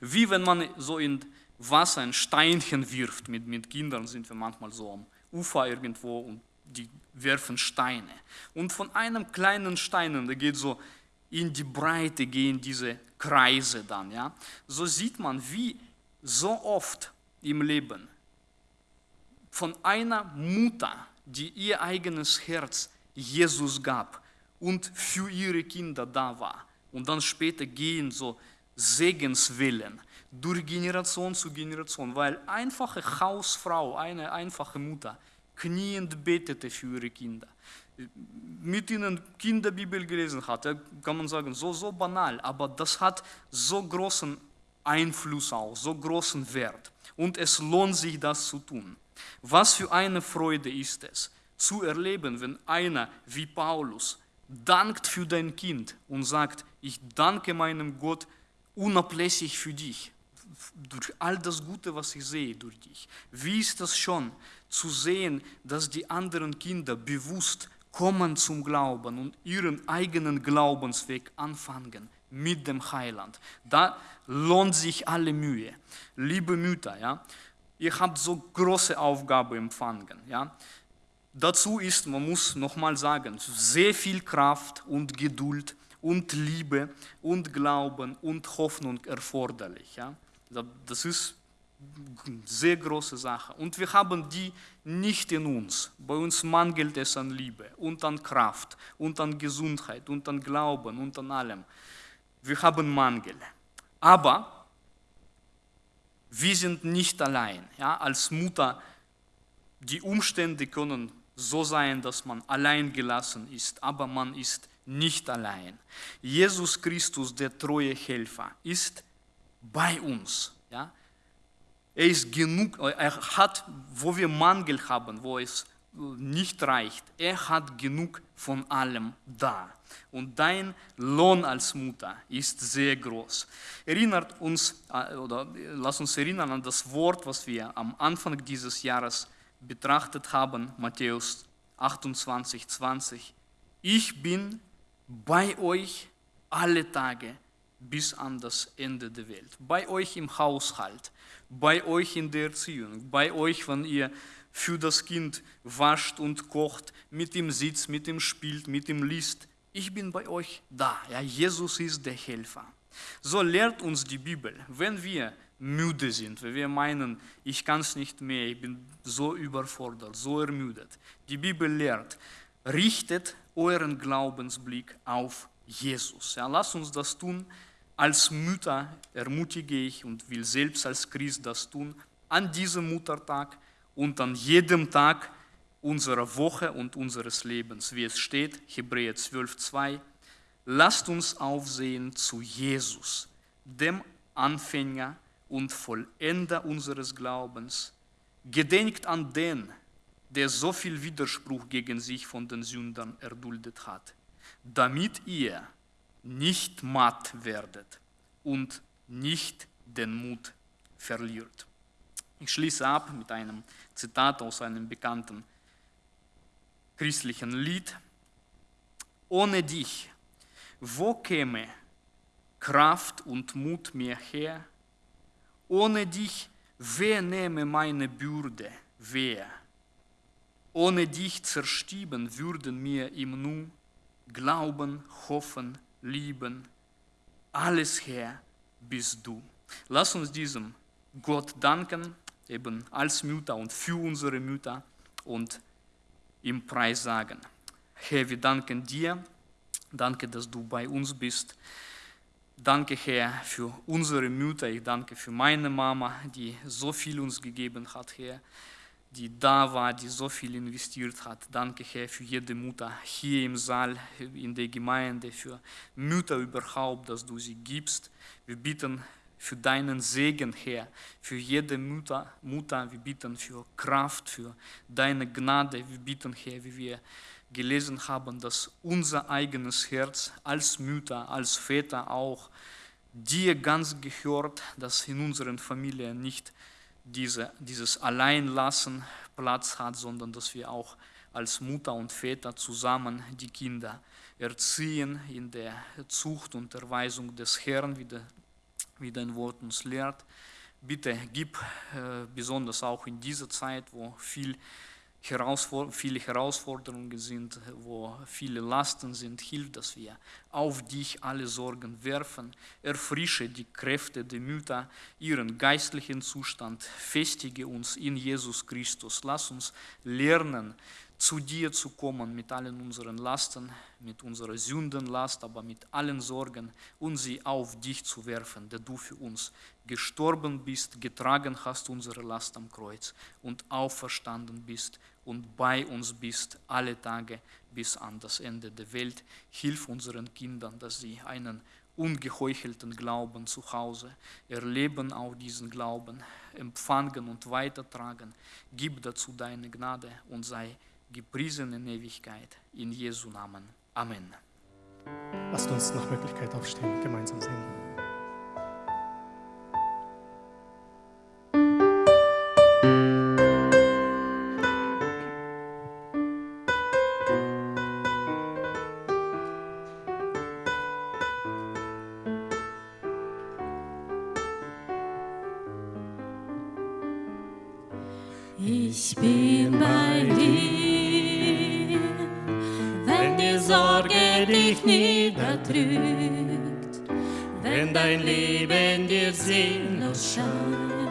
Wie wenn man so in Wasser ein Steinchen wirft, mit, mit Kindern sind wir manchmal so am Ufer irgendwo und die werfen Steine. Und von einem kleinen Stein, der geht so in die Breite, gehen diese Kreise dann. Ja? So sieht man, wie so oft im Leben von einer Mutter, die ihr eigenes Herz Jesus gab und für ihre Kinder da war. Und dann später gehen so Segenswellen durch Generation zu Generation, weil einfache Hausfrau, eine einfache Mutter, kniend betete für ihre Kinder, mit ihnen Kinderbibel gelesen hat, kann man sagen, so, so banal, aber das hat so großen Einfluss auch, so großen Wert. Und es lohnt sich, das zu tun. Was für eine Freude ist es, zu erleben, wenn einer wie Paulus dankt für dein Kind und sagt, ich danke meinem Gott unablässig für dich, durch all das Gute, was ich sehe durch dich. Wie ist das schon, zu sehen, dass die anderen Kinder bewusst kommen zum Glauben und ihren eigenen Glaubensweg anfangen mit dem Heiland. Da lohnt sich alle Mühe. Liebe Mütter, ja, ihr habt so große Aufgabe empfangen. Ja. Dazu ist, man muss nochmal sagen, sehr viel Kraft und Geduld und Liebe und Glauben und Hoffnung erforderlich. Ja. Das ist sehr große Sache. Und wir haben die nicht in uns. Bei uns mangelt es an Liebe und an Kraft und an Gesundheit und an Glauben und an allem. Wir haben Mangel. Aber wir sind nicht allein. Ja? Als Mutter, die Umstände können so sein, dass man allein gelassen ist, aber man ist nicht allein. Jesus Christus, der treue Helfer, ist bei uns. Ja? Er ist genug, er hat, wo wir Mangel haben, wo es nicht reicht, er hat genug von allem da. Und dein Lohn als Mutter ist sehr groß. Erinnert uns, äh, oder lass uns erinnern an das Wort, was wir am Anfang dieses Jahres betrachtet haben, Matthäus 28, 20. Ich bin bei euch alle Tage bis an das Ende der Welt. Bei euch im Haushalt, bei euch in der Erziehung, bei euch, wenn ihr für das Kind wascht und kocht, mit ihm sitzt, mit ihm spielt, mit ihm liest. Ich bin bei euch da. Ja, Jesus ist der Helfer. So lehrt uns die Bibel, wenn wir müde sind, wenn wir meinen, ich kann es nicht mehr, ich bin so überfordert, so ermüdet. Die Bibel lehrt, richtet euren Glaubensblick auf Jesus. Ja, lasst uns das tun. Als Mütter ermutige ich und will selbst als Christ das tun, an diesem Muttertag und an jedem Tag unserer Woche und unseres Lebens, wie es steht, Hebräer 12, 2. Lasst uns aufsehen zu Jesus, dem Anfänger und Vollender unseres Glaubens. Gedenkt an den, der so viel Widerspruch gegen sich von den Sündern erduldet hat, damit ihr nicht matt werdet und nicht den Mut verliert. Ich schließe ab mit einem Zitat aus einem bekannten christlichen Lied. Ohne dich, wo käme Kraft und Mut mir her? Ohne dich, wer nehme meine Bürde, wer? ohne dich zerstieben würden mir im Nu glauben, hoffen, lieben. Alles Herr bist du. Lass uns diesem Gott danken, eben als Mütter und für unsere Mütter und ihm Preis sagen. Herr, wir danken dir. Danke, dass du bei uns bist. Danke, Herr, für unsere Mütter. Ich danke für meine Mama, die so viel uns gegeben hat, Herr, die da war, die so viel investiert hat. Danke, Herr, für jede Mutter hier im Saal, in der Gemeinde, für Mütter überhaupt, dass du sie gibst. Wir bitten für deinen Segen, Herr, für jede Mutter, Mutter. Wir bitten für Kraft, für deine Gnade. Wir bitten, Herr, wie wir gelesen haben, dass unser eigenes Herz als Mütter, als Väter auch dir ganz gehört, dass in unseren Familien nicht diese, dieses Alleinlassen Platz hat, sondern dass wir auch als Mutter und Väter zusammen die Kinder erziehen in der Zucht und Erweisung des Herrn, wie, der, wie dein Wort uns lehrt. Bitte gib äh, besonders auch in dieser Zeit, wo viel Herausfor viele Herausforderungen sind, wo viele Lasten sind, hilf, dass wir auf dich alle Sorgen werfen. Erfrische die Kräfte der Mütter, ihren geistlichen Zustand, festige uns in Jesus Christus. Lass uns lernen, zu dir zu kommen mit allen unseren Lasten, mit unserer Sündenlast, aber mit allen Sorgen und sie auf dich zu werfen, der du für uns gestorben bist, getragen hast unsere Last am Kreuz und auferstanden bist und bei uns bist alle Tage bis an das Ende der Welt. Hilf unseren Kindern, dass sie einen ungeheuchelten Glauben zu Hause erleben, auch diesen Glauben empfangen und weitertragen. Gib dazu deine Gnade und sei gepriesen in Ewigkeit. In Jesu Namen. Amen. Lasst uns nach Möglichkeit aufstehen, gemeinsam singen. Ich bin Sorge dich niederdrückt, wenn dein Leben dir sinnlos scheint,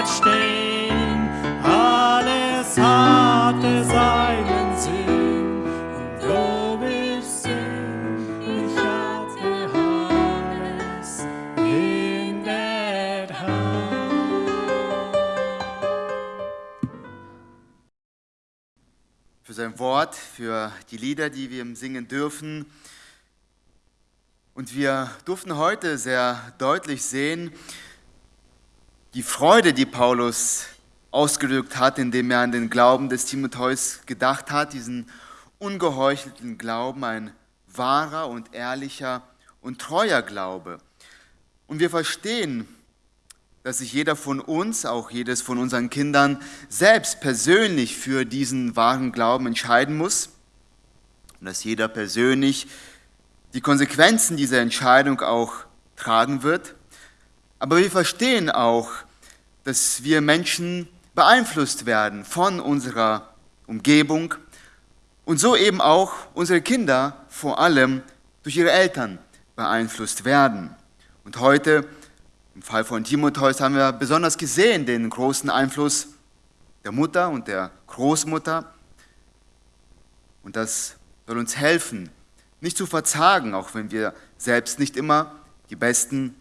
und verstehen, alles hatte seinen Sinn. Und du wirst sehen, ich hatte alles in der Hand. für sein Wort, für die Lieder, die wir ihm singen dürfen. Und wir durften heute sehr deutlich sehen, die Freude, die Paulus ausgedrückt hat, indem er an den Glauben des Timotheus gedacht hat, diesen ungeheuchelten Glauben, ein wahrer und ehrlicher und treuer Glaube. Und wir verstehen, dass sich jeder von uns, auch jedes von unseren Kindern, selbst persönlich für diesen wahren Glauben entscheiden muss und dass jeder persönlich die Konsequenzen dieser Entscheidung auch tragen wird. Aber wir verstehen auch, dass wir Menschen beeinflusst werden von unserer Umgebung und so eben auch unsere Kinder vor allem durch ihre Eltern beeinflusst werden. Und heute, im Fall von Timotheus, haben wir besonders gesehen den großen Einfluss der Mutter und der Großmutter. Und das soll uns helfen, nicht zu verzagen, auch wenn wir selbst nicht immer die besten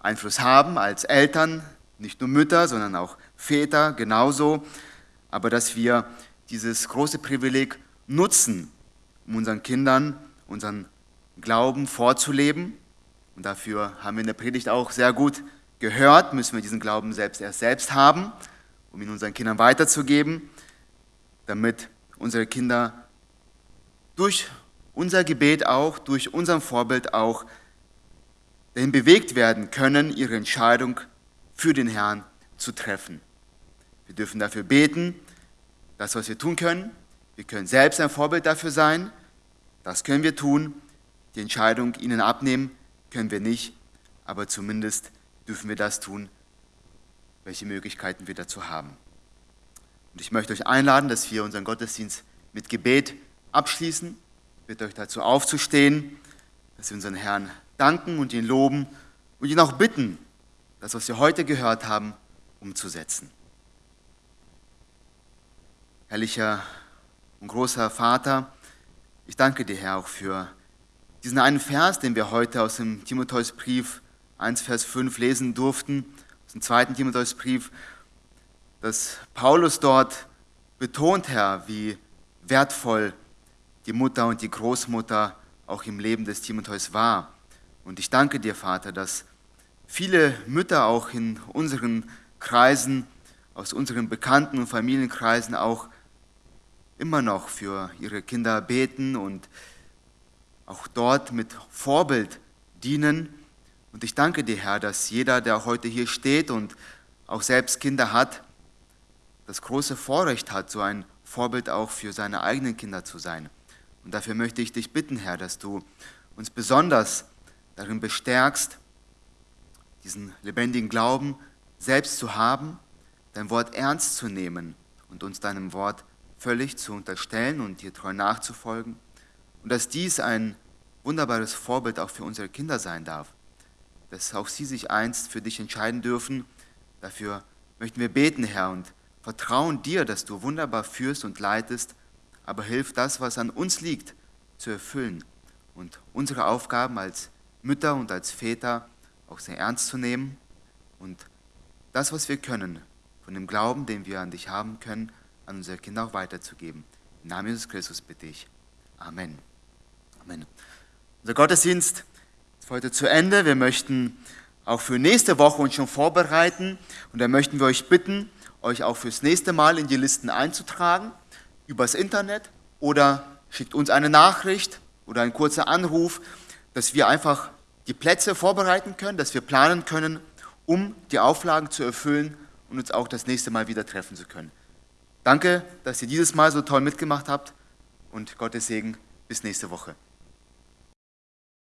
Einfluss haben als Eltern, nicht nur Mütter, sondern auch Väter genauso, aber dass wir dieses große Privileg nutzen, um unseren Kindern unseren Glauben vorzuleben. Und dafür haben wir in der Predigt auch sehr gut gehört, müssen wir diesen Glauben selbst erst selbst haben, um ihn unseren Kindern weiterzugeben, damit unsere Kinder durch unser Gebet auch, durch unser Vorbild auch dahin bewegt werden können, ihre Entscheidung für den Herrn zu treffen. Wir dürfen dafür beten, das, was wir tun können. Wir können selbst ein Vorbild dafür sein. Das können wir tun. Die Entscheidung ihnen abnehmen können wir nicht, aber zumindest dürfen wir das tun, welche Möglichkeiten wir dazu haben. Und ich möchte euch einladen, dass wir unseren Gottesdienst mit Gebet abschließen. Ich bitte euch dazu aufzustehen, dass wir unseren Herrn danken und ihn loben und ihn auch bitten, das, was wir heute gehört haben, umzusetzen. Herrlicher und großer Vater, ich danke dir, Herr, auch für diesen einen Vers, den wir heute aus dem Timotheusbrief 1, Vers 5 lesen durften, aus dem zweiten Timotheusbrief, dass Paulus dort betont, Herr, wie wertvoll die Mutter und die Großmutter auch im Leben des Timotheus war. Und ich danke dir, Vater, dass viele Mütter auch in unseren Kreisen, aus unseren Bekannten- und Familienkreisen auch immer noch für ihre Kinder beten und auch dort mit Vorbild dienen. Und ich danke dir, Herr, dass jeder, der heute hier steht und auch selbst Kinder hat, das große Vorrecht hat, so ein Vorbild auch für seine eigenen Kinder zu sein. Und dafür möchte ich dich bitten, Herr, dass du uns besonders darin bestärkst, diesen lebendigen Glauben selbst zu haben, dein Wort ernst zu nehmen und uns deinem Wort völlig zu unterstellen und dir treu nachzufolgen. Und dass dies ein wunderbares Vorbild auch für unsere Kinder sein darf, dass auch sie sich einst für dich entscheiden dürfen. Dafür möchten wir beten, Herr, und vertrauen dir, dass du wunderbar führst und leitest, aber hilf das, was an uns liegt, zu erfüllen und unsere Aufgaben als Mütter und als Väter auch sehr ernst zu nehmen und das, was wir können, von dem Glauben, den wir an dich haben können, an unsere Kinder auch weiterzugeben. Im Namen Jesus Christus bitte ich. Amen. Amen. Unser Gottesdienst ist heute zu Ende. Wir möchten auch für nächste Woche uns schon vorbereiten und da möchten wir euch bitten, euch auch fürs nächste Mal in die Listen einzutragen, übers Internet oder schickt uns eine Nachricht oder ein kurzer Anruf, dass wir einfach die Plätze vorbereiten können, dass wir planen können, um die Auflagen zu erfüllen und uns auch das nächste Mal wieder treffen zu können. Danke, dass ihr dieses Mal so toll mitgemacht habt und Gottes Segen bis nächste Woche.